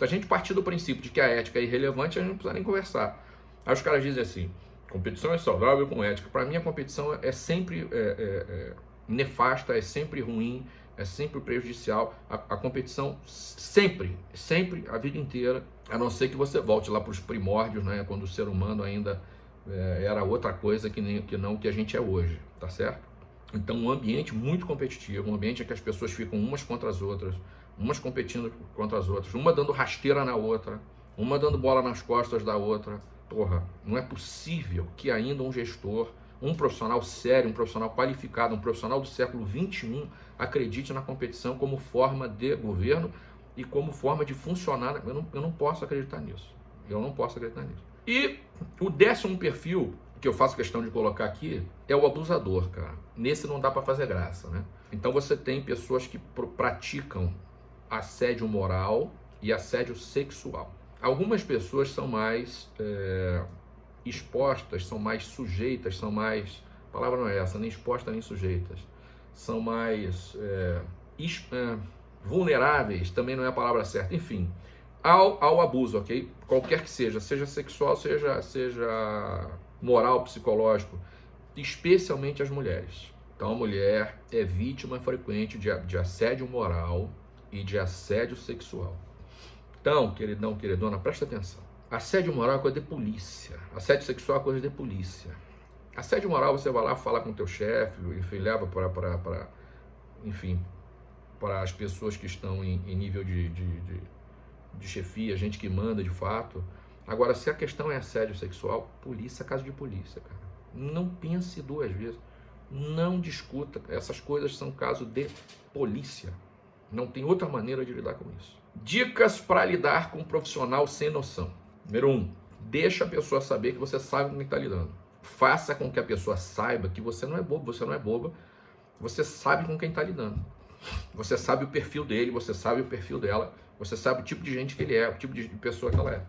a gente partir do princípio de que a ética é irrelevante, a gente não precisa nem conversar. Aí os caras dizem assim: competição é saudável com ética. Para mim, a competição é sempre é, é, é, nefasta, é sempre ruim, é sempre prejudicial. A, a, competição sempre, sempre, a vida inteira, a não ser que você volte lá para os primórdios, né, quando o ser humano ainda é, era outra coisa que, nem, que não que a gente é hoje, tá certo? Então, um ambiente muito competitivo, um ambiente em que as pessoas ficam umas contra as outras, umas competindo contra as outras, uma dando rasteira na outra, uma dando bola nas costas da outra. Porra, não é possível que ainda um gestor, um profissional sério, um profissional qualificado, um profissional do século 21 acredite na competição como forma de governo e como forma de funcionar. Eu não, eu não posso acreditar nisso. Eu não posso acreditar nisso. E o décimo perfil que eu faço questão de colocar aqui é o abusador, cara. Nesse não dá para fazer graça, né? Então você tem pessoas que pr praticam assédio moral e assédio sexual. Algumas pessoas são mais é, expostas, são mais sujeitas, são mais. A palavra não é essa, nem expostas nem sujeitas. São mais é, é, vulneráveis, também não é a palavra certa. Enfim, ao, ao abuso, ok? Qualquer que seja, seja sexual, seja, seja moral, psicológico, especialmente as mulheres. Então, a mulher é vítima frequente de, de assédio moral e de assédio sexual. Então, queridão, queridona, presta atenção. Assédio moral é coisa de polícia. Assédio sexual é coisa de polícia. Assédio moral, você vai lá falar com o teu chefe, enfim, leva para, enfim, para as pessoas que estão em, em nível de, de, de, de chefia, gente que manda de fato. Agora, se a questão é assédio sexual, polícia, caso de polícia, cara. Não pense duas vezes. Não discuta. Essas coisas são caso de polícia. Não tem outra maneira de lidar com isso. Dicas para lidar com um profissional sem noção. Número um, deixa a pessoa saber que você sabe com quem está lidando. Faça com que a pessoa saiba que você não é bobo, você não é boba. Você sabe com quem está lidando. Você sabe o perfil dele, você sabe o perfil dela, você sabe o tipo de gente que ele é, o tipo de pessoa que ela é.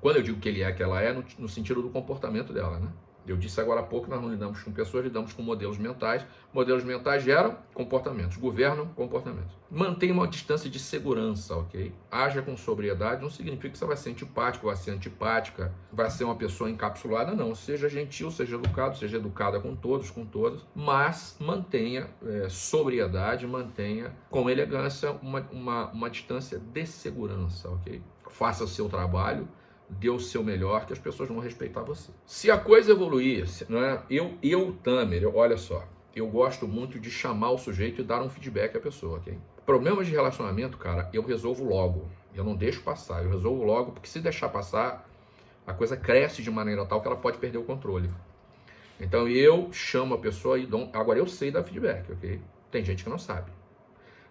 Quando eu digo que ele é que ela é, no, no sentido do comportamento dela, né? Eu disse agora há pouco que nós não lidamos com pessoas, lidamos com modelos mentais. Modelos mentais geram comportamentos, governam comportamentos. Mantenha uma distância de segurança, ok? Haja com sobriedade, não significa que você vai ser antipático, vai ser antipática, vai ser uma pessoa encapsulada, não. Seja gentil, seja educado, seja educada com todos, com todas, mas mantenha é, sobriedade, mantenha com elegância uma, uma, uma distância de segurança, ok? Faça o seu trabalho, dê o seu melhor, que as pessoas vão respeitar você. Se a coisa evoluir, não é? eu, eu Tamer, eu, olha só, eu gosto muito de chamar o sujeito e dar um feedback à pessoa, ok? Problemas de relacionamento, cara, eu resolvo logo. Eu não deixo passar, eu resolvo logo, porque se deixar passar, a coisa cresce de maneira tal que ela pode perder o controle. Então eu chamo a pessoa e dou. Agora eu sei dar feedback, ok? Tem gente que não sabe.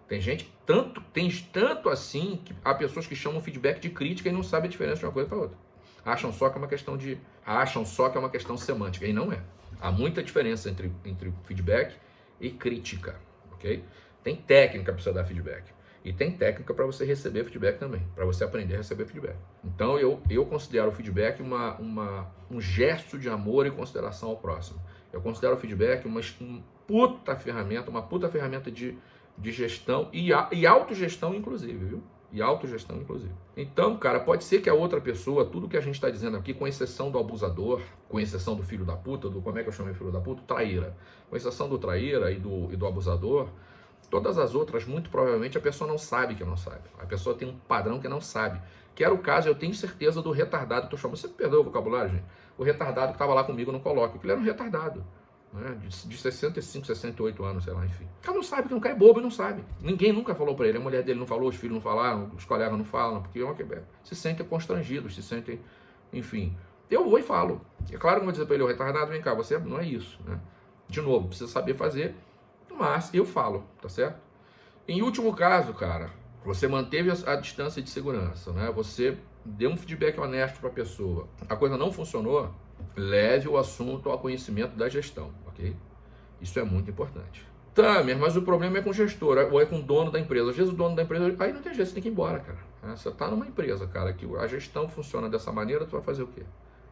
Tem gente, tanto, tem tanto assim, que há pessoas que chamam feedback de crítica e não sabem a diferença de uma coisa para outra. Acham só que é uma questão de. Acham só que é uma questão semântica. E não é. Há muita diferença entre, entre feedback e crítica. ok? Tem técnica para você dar feedback. E tem técnica para você receber feedback também, para você aprender a receber feedback. Então eu, eu considero o feedback uma, uma, um gesto de amor e consideração ao próximo. Eu considero o feedback uma, uma puta ferramenta, uma puta ferramenta de, de gestão e, e autogestão, inclusive, viu? E autogestão, inclusive. Então, cara, pode ser que a outra pessoa, tudo que a gente está dizendo aqui, com exceção do abusador, com exceção do filho da puta, do como é que eu chamei filho da puta? Traíra. Com exceção do traíra e do, e do abusador, todas as outras, muito provavelmente, a pessoa não sabe que não sabe. A pessoa tem um padrão que não sabe. Que era o caso, eu tenho certeza, do retardado. Tô chamando, você perdeu o vocabulário, gente? O retardado que estava lá comigo no colóquio, que ele era um retardado né, de, de 65, 68 anos, sei lá, enfim. O cara não sabe, não cai bobo e não sabe. Ninguém nunca falou para ele, a mulher dele não falou, os filhos não falaram, os colegas não falam, porque é uma, se sentem constrangidos, se sentem, enfim. Eu vou e falo. É claro que eu vou dizer para ele, o retardado, vem cá, você não é isso, né? De novo, precisa saber fazer, mas eu falo, tá certo? Em último caso, cara, você manteve a, a distância de segurança, né? Você deu um feedback honesto para a pessoa. A coisa não funcionou, leve o assunto ao conhecimento da gestão, ok? Isso é muito importante. Tá, mas o problema é com o gestor, ou é com o dono da empresa. Às vezes o dono da empresa, aí não tem jeito, você tem que ir embora, cara. É, você está numa empresa, cara, que a gestão funciona dessa maneira, tu vai fazer o quê?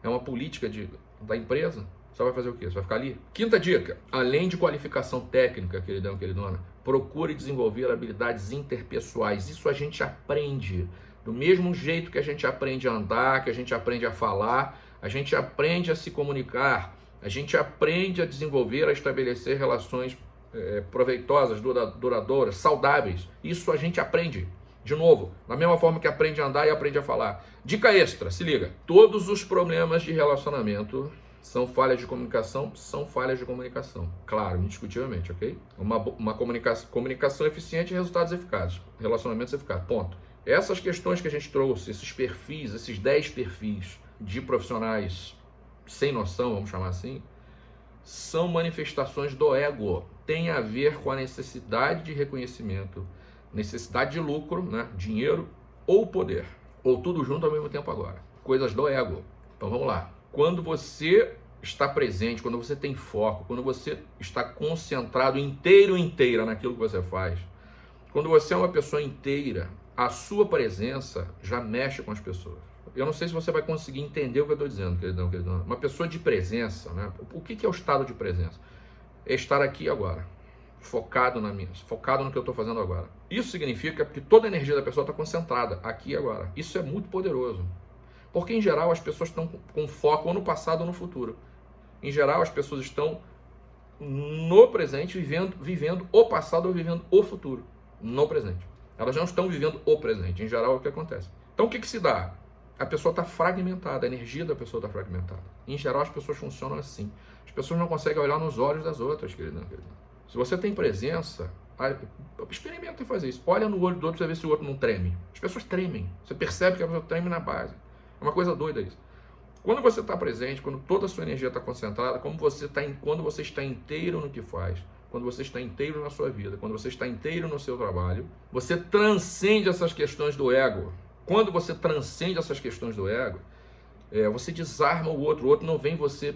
É uma política de, da empresa? Você vai fazer o quê? Você vai ficar ali? Quinta dica, além de qualificação técnica, queridão, queridona, procure desenvolver habilidades interpessoais. Isso a gente aprende. Do mesmo jeito que a gente aprende a andar, que a gente aprende a falar, a gente aprende a se comunicar, a gente aprende a desenvolver, a estabelecer relações é, proveitosas, duradouras, saudáveis. Isso a gente aprende. De novo, da mesma forma que aprende a andar e aprende a falar. Dica extra, se liga. Todos os problemas de relacionamento são falhas de comunicação, são falhas de comunicação. Claro, indiscutivelmente, ok? Uma, uma comunicação, comunicação eficiente e resultados eficazes. Relacionamentos eficazes, ponto. Essas questões que a gente trouxe, esses perfis, esses 10 perfis, de profissionais sem noção, vamos chamar assim, são manifestações do ego. Tem a ver com a necessidade de reconhecimento, necessidade de lucro, né? dinheiro ou poder. Ou tudo junto ao mesmo tempo agora. Coisas do ego. Então vamos lá. Quando você está presente, quando você tem foco, quando você está concentrado inteiro inteira naquilo que você faz, quando você é uma pessoa inteira, a sua presença já mexe com as pessoas. Eu não sei se você vai conseguir entender o que eu estou dizendo, queridão, queridão. Uma pessoa de presença, né? O que é o estado de presença? É estar aqui agora, focado na minha, focado no que eu estou fazendo agora. Isso significa que toda a energia da pessoa está concentrada aqui agora. Isso é muito poderoso. Porque, em geral, as pessoas estão com foco ou no passado ou no futuro. Em geral, as pessoas estão no presente, vivendo, vivendo o passado ou vivendo o futuro. No presente. Elas não estão vivendo o presente. Em geral, é o que acontece. Então, o que, que se dá? a pessoa está fragmentada, a energia da pessoa está fragmentada. Em geral, as pessoas funcionam assim. As pessoas não conseguem olhar nos olhos das outras, querida. Se você tem presença, experimenta fazer isso. Olha no olho do outro para ver se o outro não treme. As pessoas tremem. Você percebe que a pessoa treme na base. É uma coisa doida isso. Quando você está presente, quando toda a sua energia está concentrada, como você tá em, quando você está inteiro no que faz, quando você está inteiro na sua vida, quando você está inteiro no seu trabalho, você transcende essas questões do ego. Quando você transcende essas questões do ego, é, você desarma o outro. O outro não vem em você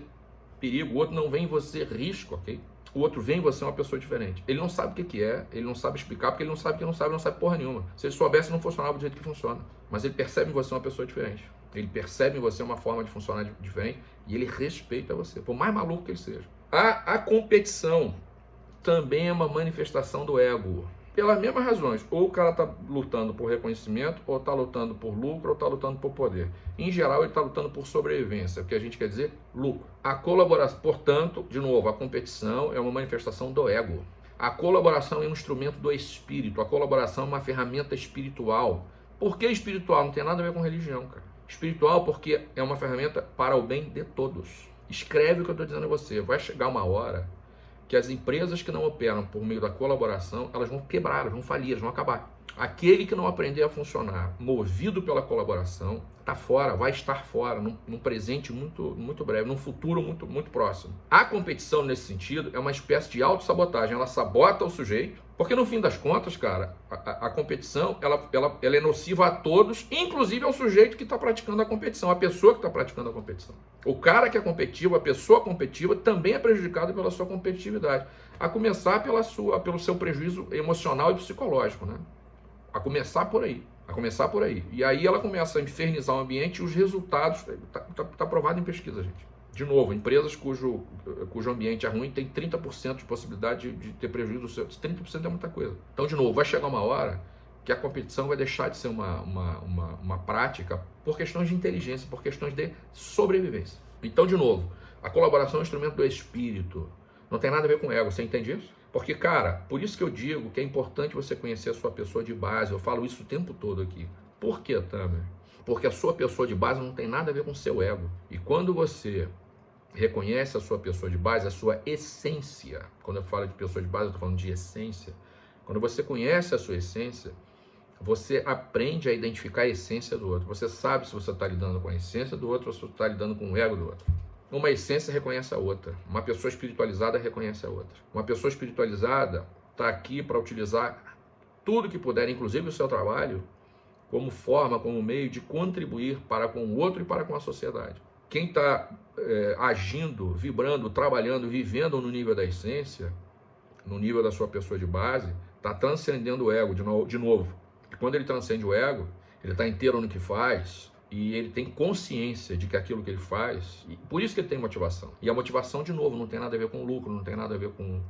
perigo, o outro não vem em você risco, ok? O outro vem em você uma pessoa diferente. Ele não sabe o que, que é, ele não sabe explicar, porque ele não sabe que não sabe, não sabe porra nenhuma. Se ele soubesse, não funcionava do jeito que funciona. Mas ele percebe em você uma pessoa diferente. Ele percebe em você uma forma de funcionar diferente e ele respeita você, por mais maluco que ele seja. A, a competição também é uma manifestação do ego pelas mesmas razões. Ou o cara está lutando por reconhecimento, ou está lutando por lucro, ou está lutando por poder. Em geral, ele está lutando por sobrevivência, o que a gente quer dizer lucro. A colaboração, portanto, de novo, a competição é uma manifestação do ego. A colaboração é um instrumento do espírito. A colaboração é uma ferramenta espiritual. Por que espiritual? Não tem nada a ver com religião, cara. Espiritual porque é uma ferramenta para o bem de todos. Escreve o que eu estou dizendo a você. Vai chegar uma hora que as empresas que não operam por meio da colaboração, elas vão quebrar, elas vão falir, elas vão acabar. Aquele que não aprender a funcionar movido pela colaboração, está fora, vai estar fora, num, num, presente muito, muito breve, num futuro muito, muito próximo. A competição, nesse sentido, é uma espécie de autossabotagem. Ela sabota o sujeito, porque no fim das contas, cara, a, a competição ela, ela, ela é nociva a todos, inclusive ao sujeito que está praticando a competição, a pessoa que está praticando a competição. O cara que é competitivo, a pessoa competitiva, também é prejudicado pela sua competitividade. A começar pela sua, pelo seu prejuízo emocional e psicológico, né? A começar por aí. A começar por aí. E aí ela começa a infernizar o ambiente e os resultados. Está tá, tá provado em pesquisa, gente. De novo, empresas cujo, cujo ambiente é ruim tem 30% de possibilidade de, de ter prejuízo. 30% é muita coisa. Então, de novo, vai chegar uma hora que a competição vai deixar de ser uma, uma, uma, uma prática por questões de inteligência, por questões de sobrevivência. Então, de novo, a colaboração é um instrumento do espírito. Não tem nada a ver com ego, você entende isso? Porque, cara, por isso que eu digo que é importante você conhecer a sua pessoa de base. Eu falo isso o tempo todo aqui. Por que, Tamer? Porque a sua pessoa de base não tem nada a ver com o seu ego. E quando você reconhece a sua pessoa de base, a sua essência, quando eu falo de pessoa de base, eu estou falando de essência. Quando você conhece a sua essência, você aprende a identificar a essência do outro. Você sabe se você está lidando com a essência do outro ou se está lidando com o ego do outro. Uma essência reconhece a outra. Uma pessoa espiritualizada reconhece a outra. Uma pessoa espiritualizada está aqui para utilizar tudo que puder, inclusive o seu trabalho, como forma, como meio de contribuir para com o outro e para com a sociedade. Quem está é, agindo, vibrando, trabalhando, vivendo no nível da essência, no nível da sua pessoa de base, está transcendendo o ego de, no, de novo. E quando ele transcende o ego, ele está inteiro no que faz e ele tem consciência de que aquilo que ele faz, por isso que ele tem motivação. E a motivação, de novo, não tem nada a ver com lucro, não tem nada a ver com,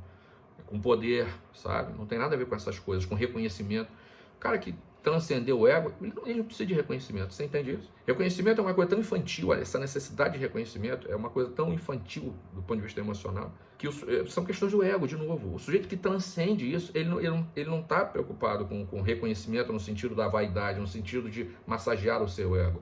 com poder, sabe? Não tem nada a ver com essas coisas, com reconhecimento. O cara que transcender o ego, ele não, ele precisa de reconhecimento. Você entende isso? Reconhecimento é uma coisa tão infantil, olha, essa necessidade de reconhecimento é uma coisa tão infantil do ponto de vista emocional, que os, eh, são questões do ego, de novo. O sujeito que transcende isso, ele não está ele não, ele não tá preocupado com, com reconhecimento no sentido da vaidade, no sentido de massagear o seu ego.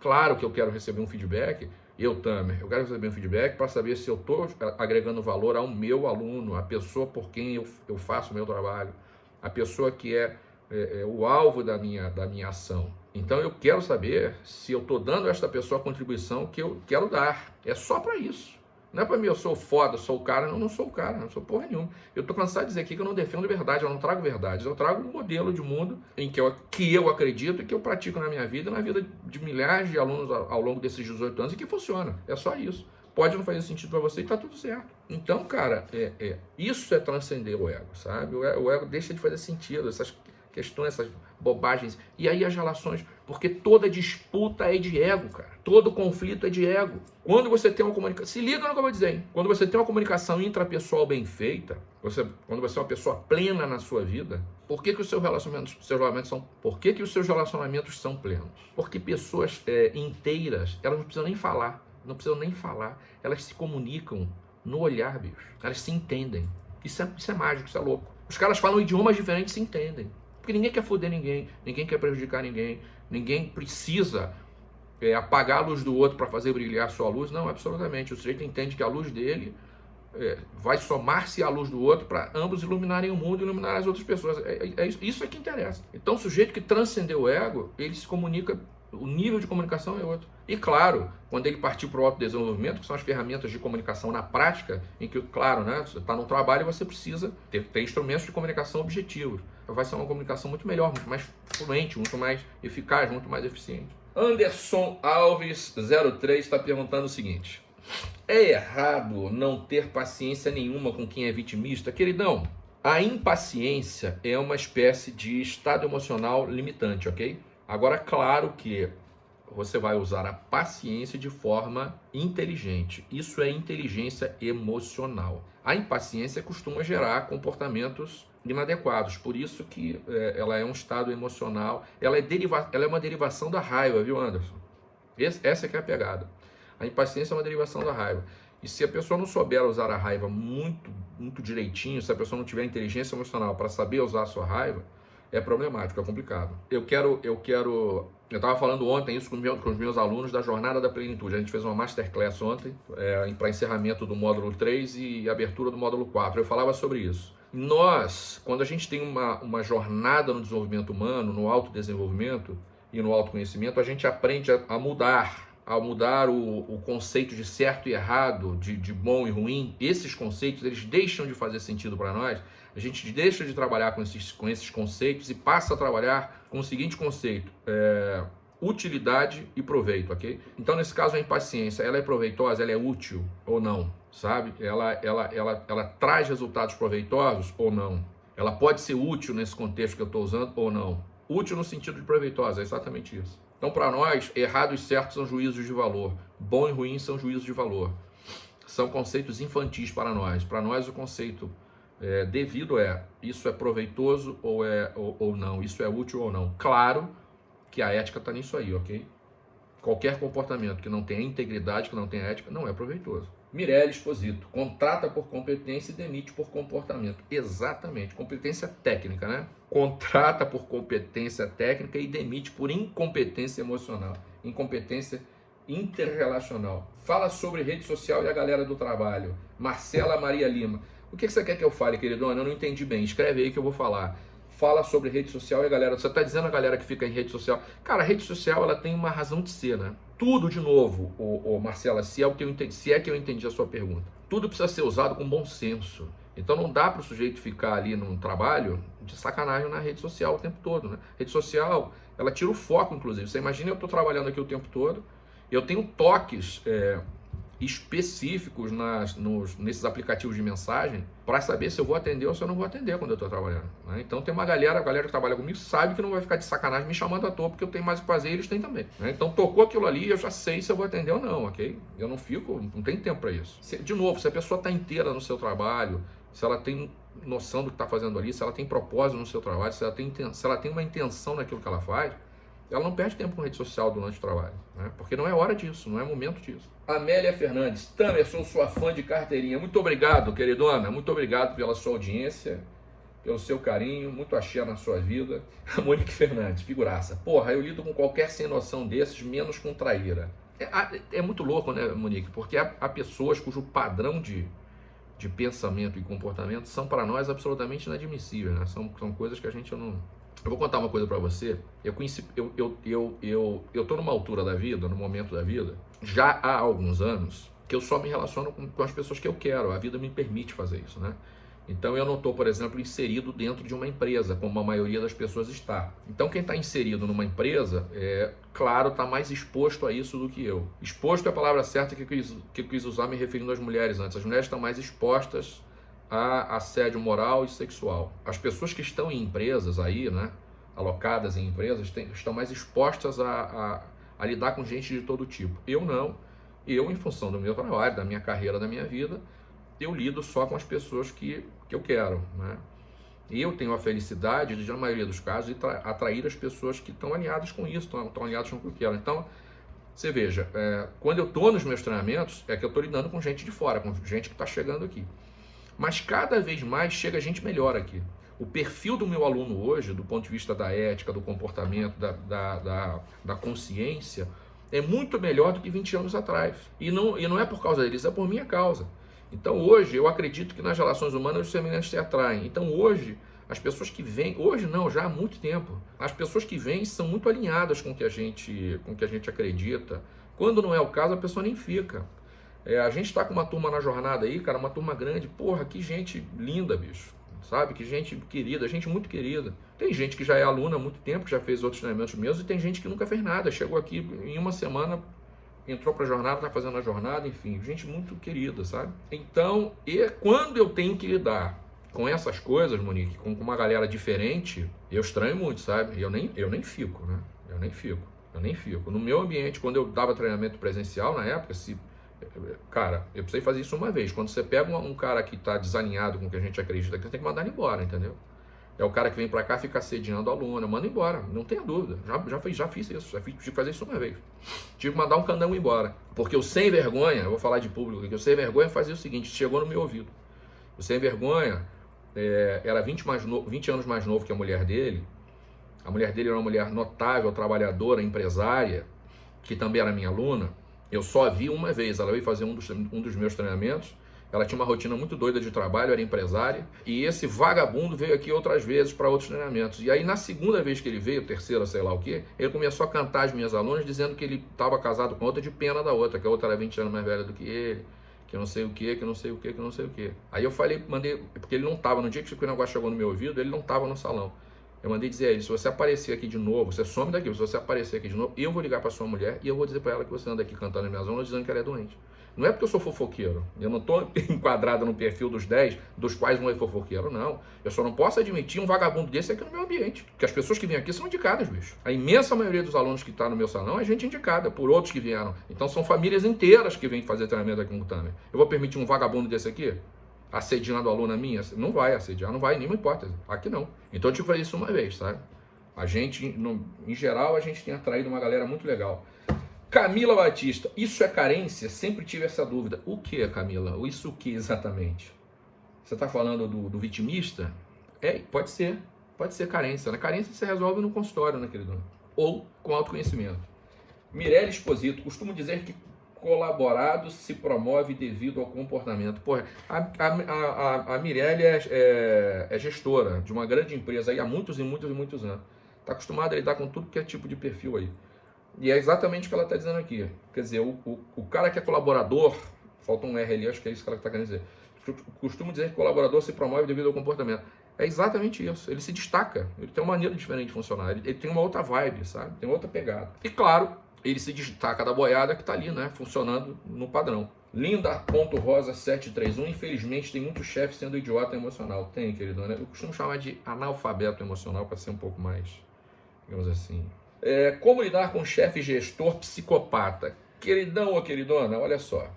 Claro que eu quero receber um feedback, eu, Tamer, eu quero receber um feedback para saber se eu estou agregando valor ao meu aluno, a pessoa por quem eu, eu faço o meu trabalho, a pessoa que é é, é, o alvo da minha, da minha ação. Então eu quero saber se eu estou dando a esta pessoa a contribuição que eu quero dar. É só para isso. Não é para mim, eu sou foda, sou o cara. Não, não sou o cara, não sou porra nenhuma. Eu estou cansado de dizer aqui que eu não defendo verdade, eu não trago verdades. Eu trago um modelo de mundo em que eu, que eu acredito e que eu pratico na minha vida, na vida de milhares de alunos ao, ao longo desses 18 anos e que funciona. É só isso. Pode não fazer sentido para você e tá tudo certo. Então, cara, é, é, isso é transcender o ego, sabe? O ego, o ego deixa de fazer sentido. Essas questões, essas bobagens. E aí as relações, porque toda disputa é de ego, cara. Todo conflito é de ego. Quando você tem uma comunicação, se liga no que eu vou dizer, hein? Quando você tem uma comunicação intrapessoal bem feita, você, quando você é uma pessoa plena na sua vida, por que, que os seus relacionamentos, seus relacionamentos são, por que, que os seus relacionamentos são plenos? Porque pessoas é, inteiras, elas não precisam nem falar, não precisam nem falar, elas se comunicam no olhar, bicho. Elas se entendem. Isso é, isso é mágico, isso é louco. Os caras falam idiomas diferentes e se entendem. Porque ninguém quer foder ninguém, ninguém quer prejudicar ninguém, ninguém precisa é, apagar a luz do outro para fazer brilhar a sua luz. Não, absolutamente. O sujeito entende que a luz dele é, vai somar-se à luz do outro para ambos iluminarem o mundo e iluminar as outras pessoas. É, é, é isso é que interessa. Então, o sujeito que transcendeu o ego, ele se comunica o nível de comunicação é outro. E claro, quando ele partir para o autodesenvolvimento, que são as ferramentas de comunicação na prática, em que, claro, né, você está no trabalho e você precisa ter, ter, instrumentos de comunicação objetivos. Vai ser uma comunicação muito melhor, muito mais fluente, muito mais eficaz, muito mais eficiente. Anderson Alves 03 está perguntando o seguinte: É errado não ter paciência nenhuma com quem é vitimista? Queridão, a impaciência é uma espécie de estado emocional limitante, ok? Agora, claro que você vai usar a paciência de forma inteligente. Isso é inteligência emocional. A impaciência costuma gerar comportamentos inadequados, por isso que é, ela é um estado emocional, ela é, deriva, ela é uma derivação da raiva, viu, Anderson? Esse, essa que é a pegada. A impaciência é uma derivação da raiva. E se a pessoa não souber usar a raiva muito, muito direitinho, se a pessoa não tiver inteligência emocional para saber usar a sua raiva, é problemático, é complicado. Eu quero, eu quero, eu estava falando ontem isso com, meu, com, os meus alunos da Jornada da Plenitude. A gente fez uma masterclass ontem é, para encerramento do módulo 3 e abertura do módulo 4. Eu falava sobre isso. Nós, quando a gente tem uma, uma jornada no desenvolvimento humano, no autodesenvolvimento e no autoconhecimento, a gente aprende a, a mudar ao mudar o, o, conceito de certo e errado, de, de bom e ruim, esses conceitos eles deixam de fazer sentido para nós a gente deixa de trabalhar com esses, com esses conceitos e passa a trabalhar com o seguinte conceito: é, utilidade e proveito, ok? Então, nesse caso, a impaciência, ela é proveitosa, ela é útil ou não, sabe? Ela, ela, ela, ela traz resultados proveitosos ou não? ela pode ser útil nesse contexto que eu estou usando ou não. Útil no sentido de proveitosa, é exatamente isso. Então, para nós, errado e certo são juízos de valor, bom e ruim são juízos de valor. São conceitos infantis para nós. Para nós, o conceito é, devido é isso é proveitoso ou, é, ou, ou não, isso é útil ou não. Claro que a ética está nisso aí, ok? Qualquer comportamento que não tenha integridade, que não tenha ética, não é proveitoso. Mirelle Exposito, contrata por competência e demite por comportamento. Exatamente, competência técnica, né? Contrata por competência técnica e demite por incompetência emocional, incompetência interrelacional. Fala sobre rede social e a galera do trabalho. Marcela Maria Lima. O que você quer que eu fale, queridona? Eu não entendi bem. Escreve aí que eu vou falar. Fala sobre rede social e a galera. Você está dizendo a galera que fica em rede social. Cara, a rede social ela tem uma razão de ser, né? Tudo de novo, ô, ô Marcela, se é, o que eu entendi, se é que eu entendi a sua pergunta. Tudo precisa ser usado com bom senso. Então não dá para o sujeito ficar ali num trabalho de sacanagem na rede social o tempo todo, né? Rede social, ela tira o foco, inclusive. Você imagina eu estou trabalhando aqui o tempo todo, eu tenho toques é, específicos nas, nos, nesses aplicativos de mensagem para saber se eu vou atender ou se eu não vou atender quando eu estou trabalhando. Né? Então tem uma galera, a galera que trabalha comigo sabe que não vai ficar de sacanagem me chamando à toa porque eu tenho mais o fazer e eles têm também. Né? Então tocou aquilo ali eu já sei se eu vou atender ou não, ok? Eu não fico, não tem tempo para isso. Se, de novo, se a pessoa está inteira no seu trabalho, se ela tem noção do que está fazendo ali, se ela tem propósito no seu trabalho, se ela tem, se ela tem uma intenção naquilo que ela faz, ela não perde tempo com rede social durante o trabalho, né? porque não é hora disso, não é momento disso. Amélia Fernandes, Tamer, sou sua fã de carteirinha. Muito obrigado, queridona, muito obrigado pela sua audiência, pelo seu carinho, muito axé na sua vida. Monique Fernandes, figuraça. Porra, eu lido com qualquer sem noção desses, menos com traíra. É, é muito louco, né, Monique? Porque há, há pessoas cujo padrão de, de pensamento e comportamento são para nós absolutamente inadmissíveis, né? São, são coisas que a gente não, eu vou contar uma coisa para você. Eu conheci, eu, eu, eu, eu, eu tô numa altura da vida, no momento da vida, já há alguns anos, que eu só me relaciono com, com as pessoas que eu quero. A vida me permite fazer isso, né? Então eu não estou, por exemplo, inserido dentro de uma empresa, como a maioria das pessoas está. Então quem está inserido numa empresa, é claro, está mais exposto a isso do que eu. Exposto é a palavra certa que eu quis, que eu quis usar me referindo às mulheres antes. As mulheres estão mais expostas a assédio moral e sexual. As pessoas que estão em empresas aí, né, alocadas em empresas, tem, estão mais expostas a, a, a, lidar com gente de todo tipo. Eu não. Eu, em função do meu trabalho, da minha carreira, da minha vida, eu lido só com as pessoas que, que eu quero. Né? E eu tenho a felicidade de, na maioria dos casos, de atrair as pessoas que estão alinhadas com isso, estão, estão alinhadas com o que eu quero. Então, você veja, é, quando eu estou nos meus treinamentos, é que eu estou lidando com gente de fora, com gente que está chegando aqui. Mas cada vez mais chega gente melhor aqui. O perfil do meu aluno hoje, do ponto de vista da ética, do comportamento, da, da, da, da consciência, é muito melhor do que 20 anos atrás. E não, e não é por causa deles, é por minha causa. Então hoje eu acredito que nas relações humanas os semelhantes se atraem. Então hoje as pessoas que vêm, hoje não, já há muito tempo, as pessoas que vêm são muito alinhadas com o que a gente, com o que a gente acredita. Quando não é o caso, a pessoa nem fica. É, a gente está com uma turma na jornada aí, cara, uma turma grande. Porra, que gente linda, bicho. Sabe? Que gente querida, gente muito querida. Tem gente que já é aluna há muito tempo, que já fez outros treinamentos meus, e tem gente que nunca fez nada. Chegou aqui em uma semana, entrou para a jornada, está fazendo a jornada, enfim, gente muito querida, sabe? Então, e quando eu tenho que lidar com essas coisas, Monique, com uma galera diferente, eu estranho muito, sabe? Eu nem, eu nem fico, né? Eu nem fico. Eu nem fico. No meu ambiente, quando eu dava treinamento presencial na época, se Cara, eu precisei fazer isso uma vez. Quando você pega um, cara que está desalinhado com o que a gente acredita, você tem que mandar ele embora, entendeu? É o cara que vem para cá ficar sediando a aluna, manda embora, não tenha dúvida. Já, já, fiz, já fiz isso, já fiz, tive que fazer isso uma vez. Tive que mandar um candão embora. Porque o sem vergonha, eu vou falar de público aqui, o sem vergonha fazia o seguinte: chegou no meu ouvido. O sem vergonha é, era 20, mais no, 20 anos mais novo que a mulher dele. A mulher dele era uma mulher notável, trabalhadora, empresária, que também era minha aluna. Eu só a vi uma vez, ela veio fazer um dos, um dos meus treinamentos. Ela tinha uma rotina muito doida de trabalho, era empresária. E esse vagabundo veio aqui outras vezes para outros treinamentos. E aí, na segunda vez que ele veio, terceira, sei lá o quê, ele começou a cantar as minhas alunas dizendo que ele estava casado com outra de pena da outra, que a outra era 20 anos mais velha do que ele, que não sei o que, que não sei o que, que não sei o que. Aí eu falei, mandei, porque ele não estava, no dia que o negócio chegou no meu ouvido, ele não estava no salão. Eu mandei dizer a ele: se você aparecer aqui de novo, você some daqui, se você aparecer aqui de novo, eu vou ligar para sua mulher e eu vou dizer para ela que você anda aqui cantando em minha zona dizendo que ela é doente. Não é porque eu sou fofoqueiro. Eu não estou enquadrado no perfil dos 10, dos quais um é fofoqueiro, não. Eu só não posso admitir um vagabundo desse aqui no meu ambiente. Porque as pessoas que vêm aqui são indicadas, bicho. A imensa maioria dos alunos que está no meu salão é gente indicada por outros que vieram. Então são famílias inteiras que vêm fazer treinamento aqui no Tamer. Eu vou permitir um vagabundo desse aqui? Assediando aluna minha? Não vai assediar, não vai, nenhuma hipótese. Aqui não. Então eu te falei isso uma vez, sabe? A gente, no, em geral, a gente tem atraído uma galera muito legal. Camila Batista, isso é carência? Sempre tive essa dúvida. O que, Camila? Isso o que exatamente? Você está falando do, do, vitimista? É, pode ser. Pode ser carência. Na né? carência você resolve no consultório, né, querido? Ou com autoconhecimento. Mirelle Exposito, costumo dizer que colaborado se promove devido ao comportamento. Porra, a, a, a, Mirelle é, é, é, gestora de uma grande empresa aí há muitos e muitos e muitos anos. Está acostumada a lidar com tudo que é tipo de perfil aí. E é exatamente o que ela está dizendo aqui. Quer dizer, o, o, o, cara que é colaborador, falta um R ali, acho que é isso que ela está querendo dizer. Costumo dizer que colaborador se promove devido ao comportamento. É exatamente isso. Ele se destaca. Ele tem uma maneira diferente de funcionar. Ele, ele tem uma outra vibe, sabe? Tem outra pegada. E claro, ele se destaca da boiada que está ali, né? Funcionando no padrão. Linda.rosa731. Infelizmente, tem muito chefe sendo idiota emocional. Tem, querido, né? Eu costumo chamar de analfabeto emocional para ser um pouco mais, digamos assim, é, como lidar com chefe gestor psicopata? Queridão ou queridona, olha só.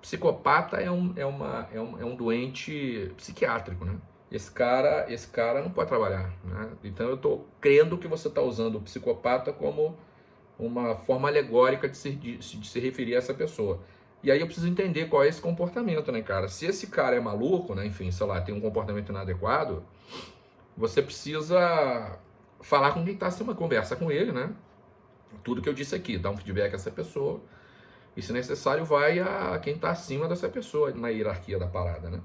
Psicopata é um, é, uma, é, um, é um doente psiquiátrico, né? Esse cara, esse cara não pode trabalhar, né? Então eu estou crendo que você está usando o psicopata como uma forma alegórica de se, de, de se referir a essa pessoa. E aí eu preciso entender qual é esse comportamento, né, cara? Se esse cara é maluco, né, enfim, sei lá, tem um comportamento inadequado, você precisa falar com quem está acima, conversa com ele, né? Tudo que eu disse aqui, dá um feedback a essa pessoa. E se necessário, vai a quem está acima dessa pessoa na hierarquia da parada, né?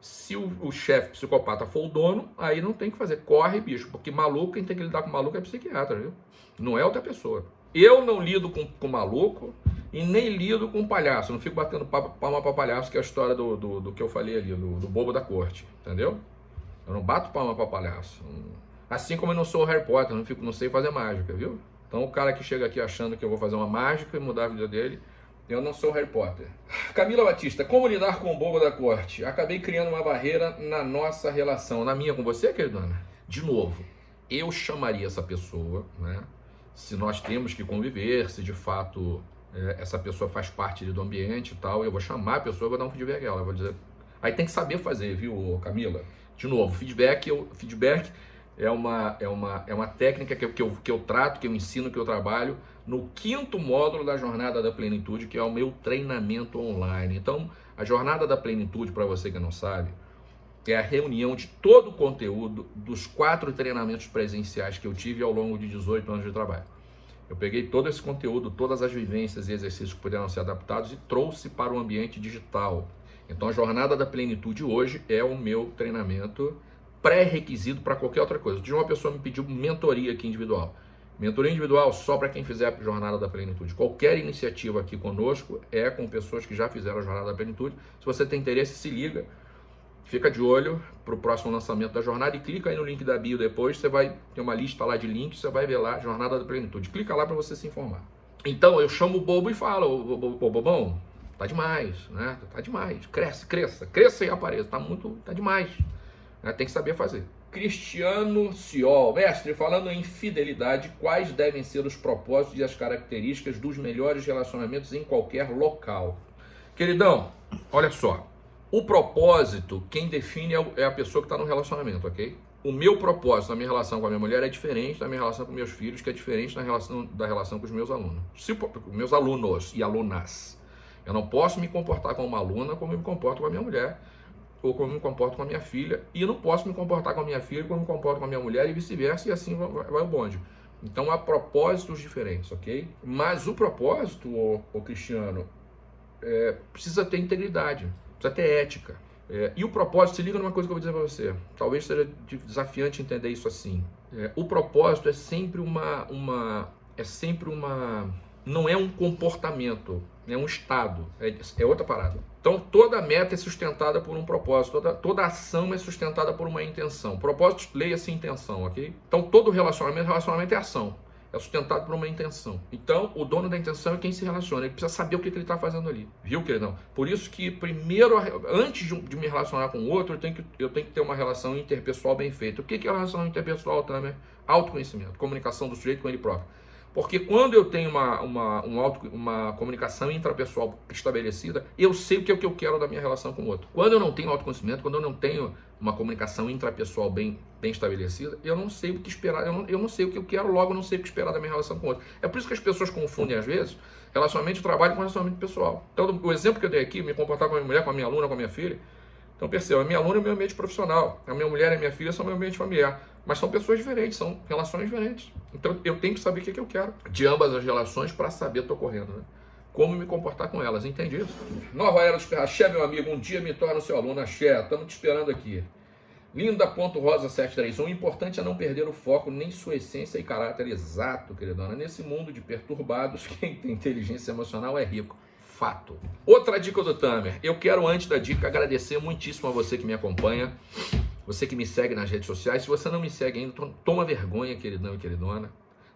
Se o, o chefe psicopata for o dono, aí não tem que fazer. Corre, bicho, porque maluco, quem tem que lidar com maluco é psiquiatra, viu? Não é outra pessoa. Eu não lido com, com maluco e nem lido com palhaço. Não fico batendo palma para palhaço, que é a história do, do, do que eu falei ali, do, do bobo da corte, entendeu? Eu não bato palma para palhaço. Assim como eu não sou Harry Potter, não, fico, não sei fazer mágica, viu? Então o cara que chega aqui achando que eu vou fazer uma mágica e mudar a vida dele, eu não sou Harry Potter. Camila Batista, como lidar com o bobo da corte? Acabei criando uma barreira na nossa relação. Na minha com você, queridona? De novo, eu chamaria essa pessoa, né? Se nós temos que conviver, se de fato é, essa pessoa faz parte do ambiente e tal, eu vou chamar a pessoa, vou dar um feedback a ela, vou dizer. Aí tem que saber fazer, viu, Camila? De novo, feedback, eu, feedback é uma, é uma, é uma técnica que que, eu, que eu trato, que eu ensino, que eu trabalho no quinto módulo da Jornada da Plenitude, que é o meu treinamento online. Então, a Jornada da Plenitude, para você que não sabe, é a reunião de todo o conteúdo dos quatro treinamentos presenciais que eu tive ao longo de 18 anos de trabalho. Eu peguei todo esse conteúdo, todas as vivências e exercícios que puderam ser adaptados e trouxe para o ambiente digital. Então, a Jornada da Plenitude hoje é o meu treinamento pré-requisito para qualquer outra coisa. De uma pessoa me pediu mentoria aqui individual. Mentoria individual só para quem fizer a Jornada da Plenitude. Qualquer iniciativa aqui conosco é com pessoas que já fizeram a Jornada da Plenitude. Se você tem interesse, se liga. Fica de olho para o próximo lançamento da jornada e clica aí no link da bio depois. Você vai ter uma lista lá de links, você vai ver lá Jornada da Plenitude. Clica lá para você se informar. Então eu chamo o bobo e falo: Ô bobão, tá demais, né? Tá demais. Cresce, cresça, cresça e apareça. Tá muito, tá demais. Né? Tem que saber fazer. Cristiano Ciol, mestre, falando em fidelidade, quais devem ser os propósitos e as características dos melhores relacionamentos em qualquer local? Queridão, olha só. O propósito, quem define é, é a pessoa que está no relacionamento, ok? O meu propósito na minha relação com a minha mulher é diferente da minha relação com meus filhos, que é diferente da relação, da relação com os meus alunos. Se, meus alunos e alunas. Eu não posso me comportar como uma aluna como eu me comporto com a minha mulher ou como me comporto com a minha filha, e eu não posso me comportar com a minha filha como me comporto com a minha mulher e vice-versa, e assim vai, vai, o bonde. Então há propósitos diferentes, ok? Mas o propósito, ô Cristiano, é, precisa ter integridade, precisa ter ética. É, e o propósito, se liga numa coisa que eu vou dizer para você, talvez seja desafiante entender isso assim. É, o propósito é sempre uma, uma, é sempre uma, não é um comportamento, é um estado, é, é outra parada. Então, toda meta é sustentada por um propósito, toda, toda ação é sustentada por uma intenção. Propósito, leia-se intenção, ok? Então, todo relacionamento, relacionamento é ação. É sustentado por uma intenção. Então, o dono da intenção é quem se relaciona. Ele precisa saber o que, ele está fazendo ali. Viu, queridão? Por isso que, primeiro, antes de, me relacionar com o outro, eu tenho, que, eu tenho que ter uma relação interpessoal bem feita. O que, que é a relação interpessoal, também? Autoconhecimento, comunicação do sujeito com ele próprio. Porque quando eu tenho uma, uma, um auto, uma comunicação intrapessoal estabelecida, eu sei o que é o que eu quero da minha relação com o outro. Quando eu não tenho autoconhecimento, quando eu não tenho uma comunicação intrapessoal bem, bem estabelecida, eu não sei o que esperar, eu não, eu não sei o que eu quero, logo eu não sei o que esperar da minha relação com o outro. É por isso que as pessoas confundem, às vezes, relacionamento de trabalho com relacionamento pessoal. Então, o exemplo que eu dei aqui, me comportar com a minha mulher, com a minha aluna, com a minha filha, então perceba, a minha aluna é meu ambiente profissional, a minha mulher e a minha filha são meu ambiente familiar. Mas são pessoas diferentes, são relações diferentes. Então eu tenho que saber o que, é que eu quero de ambas as relações para saber estou correndo, né? Como me comportar com elas, entendi? Nova Era dos Axé, meu amigo, um dia me torna seu aluno, Axé, estamos te esperando aqui. Linda.rosa731, o importante é não perder o foco, nem sua essência e caráter exato, queridona. Nesse mundo de perturbados, quem tem inteligência emocional é rico fato. Outra dica do Tamer. Eu quero, antes da dica, agradecer muitíssimo a você que me acompanha, você que me segue nas redes sociais. Se você não me segue ainda, toma vergonha, queridão e queridona.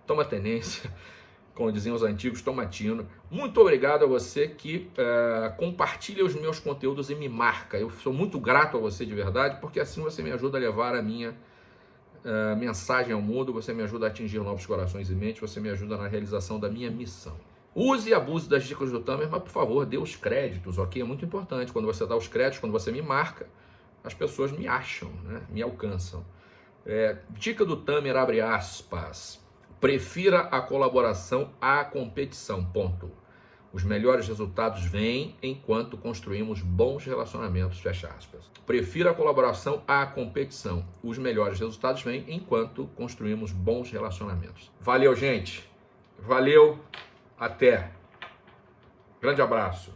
Toma tenência, como diziam os antigos, toma tino. Muito obrigado a você que uh, compartilha os meus conteúdos e me marca. Eu sou muito grato a você de verdade, porque assim você me ajuda a levar a minha uh, mensagem ao mundo, você me ajuda a atingir novos corações e mentes, você me ajuda na realização da minha missão. Use e abuse das dicas do Tamer, mas por favor, dê os créditos, ok? É muito importante. Quando você dá os créditos, quando você me marca, as pessoas me acham, né? me alcançam. É, dica do Tamer, abre aspas. Prefira a colaboração à competição, ponto. Os melhores resultados vêm enquanto construímos bons relacionamentos, fecha aspas. Prefira a colaboração à competição. Os melhores resultados vêm enquanto construímos bons relacionamentos. Valeu, gente. Valeu. Até. Grande abraço.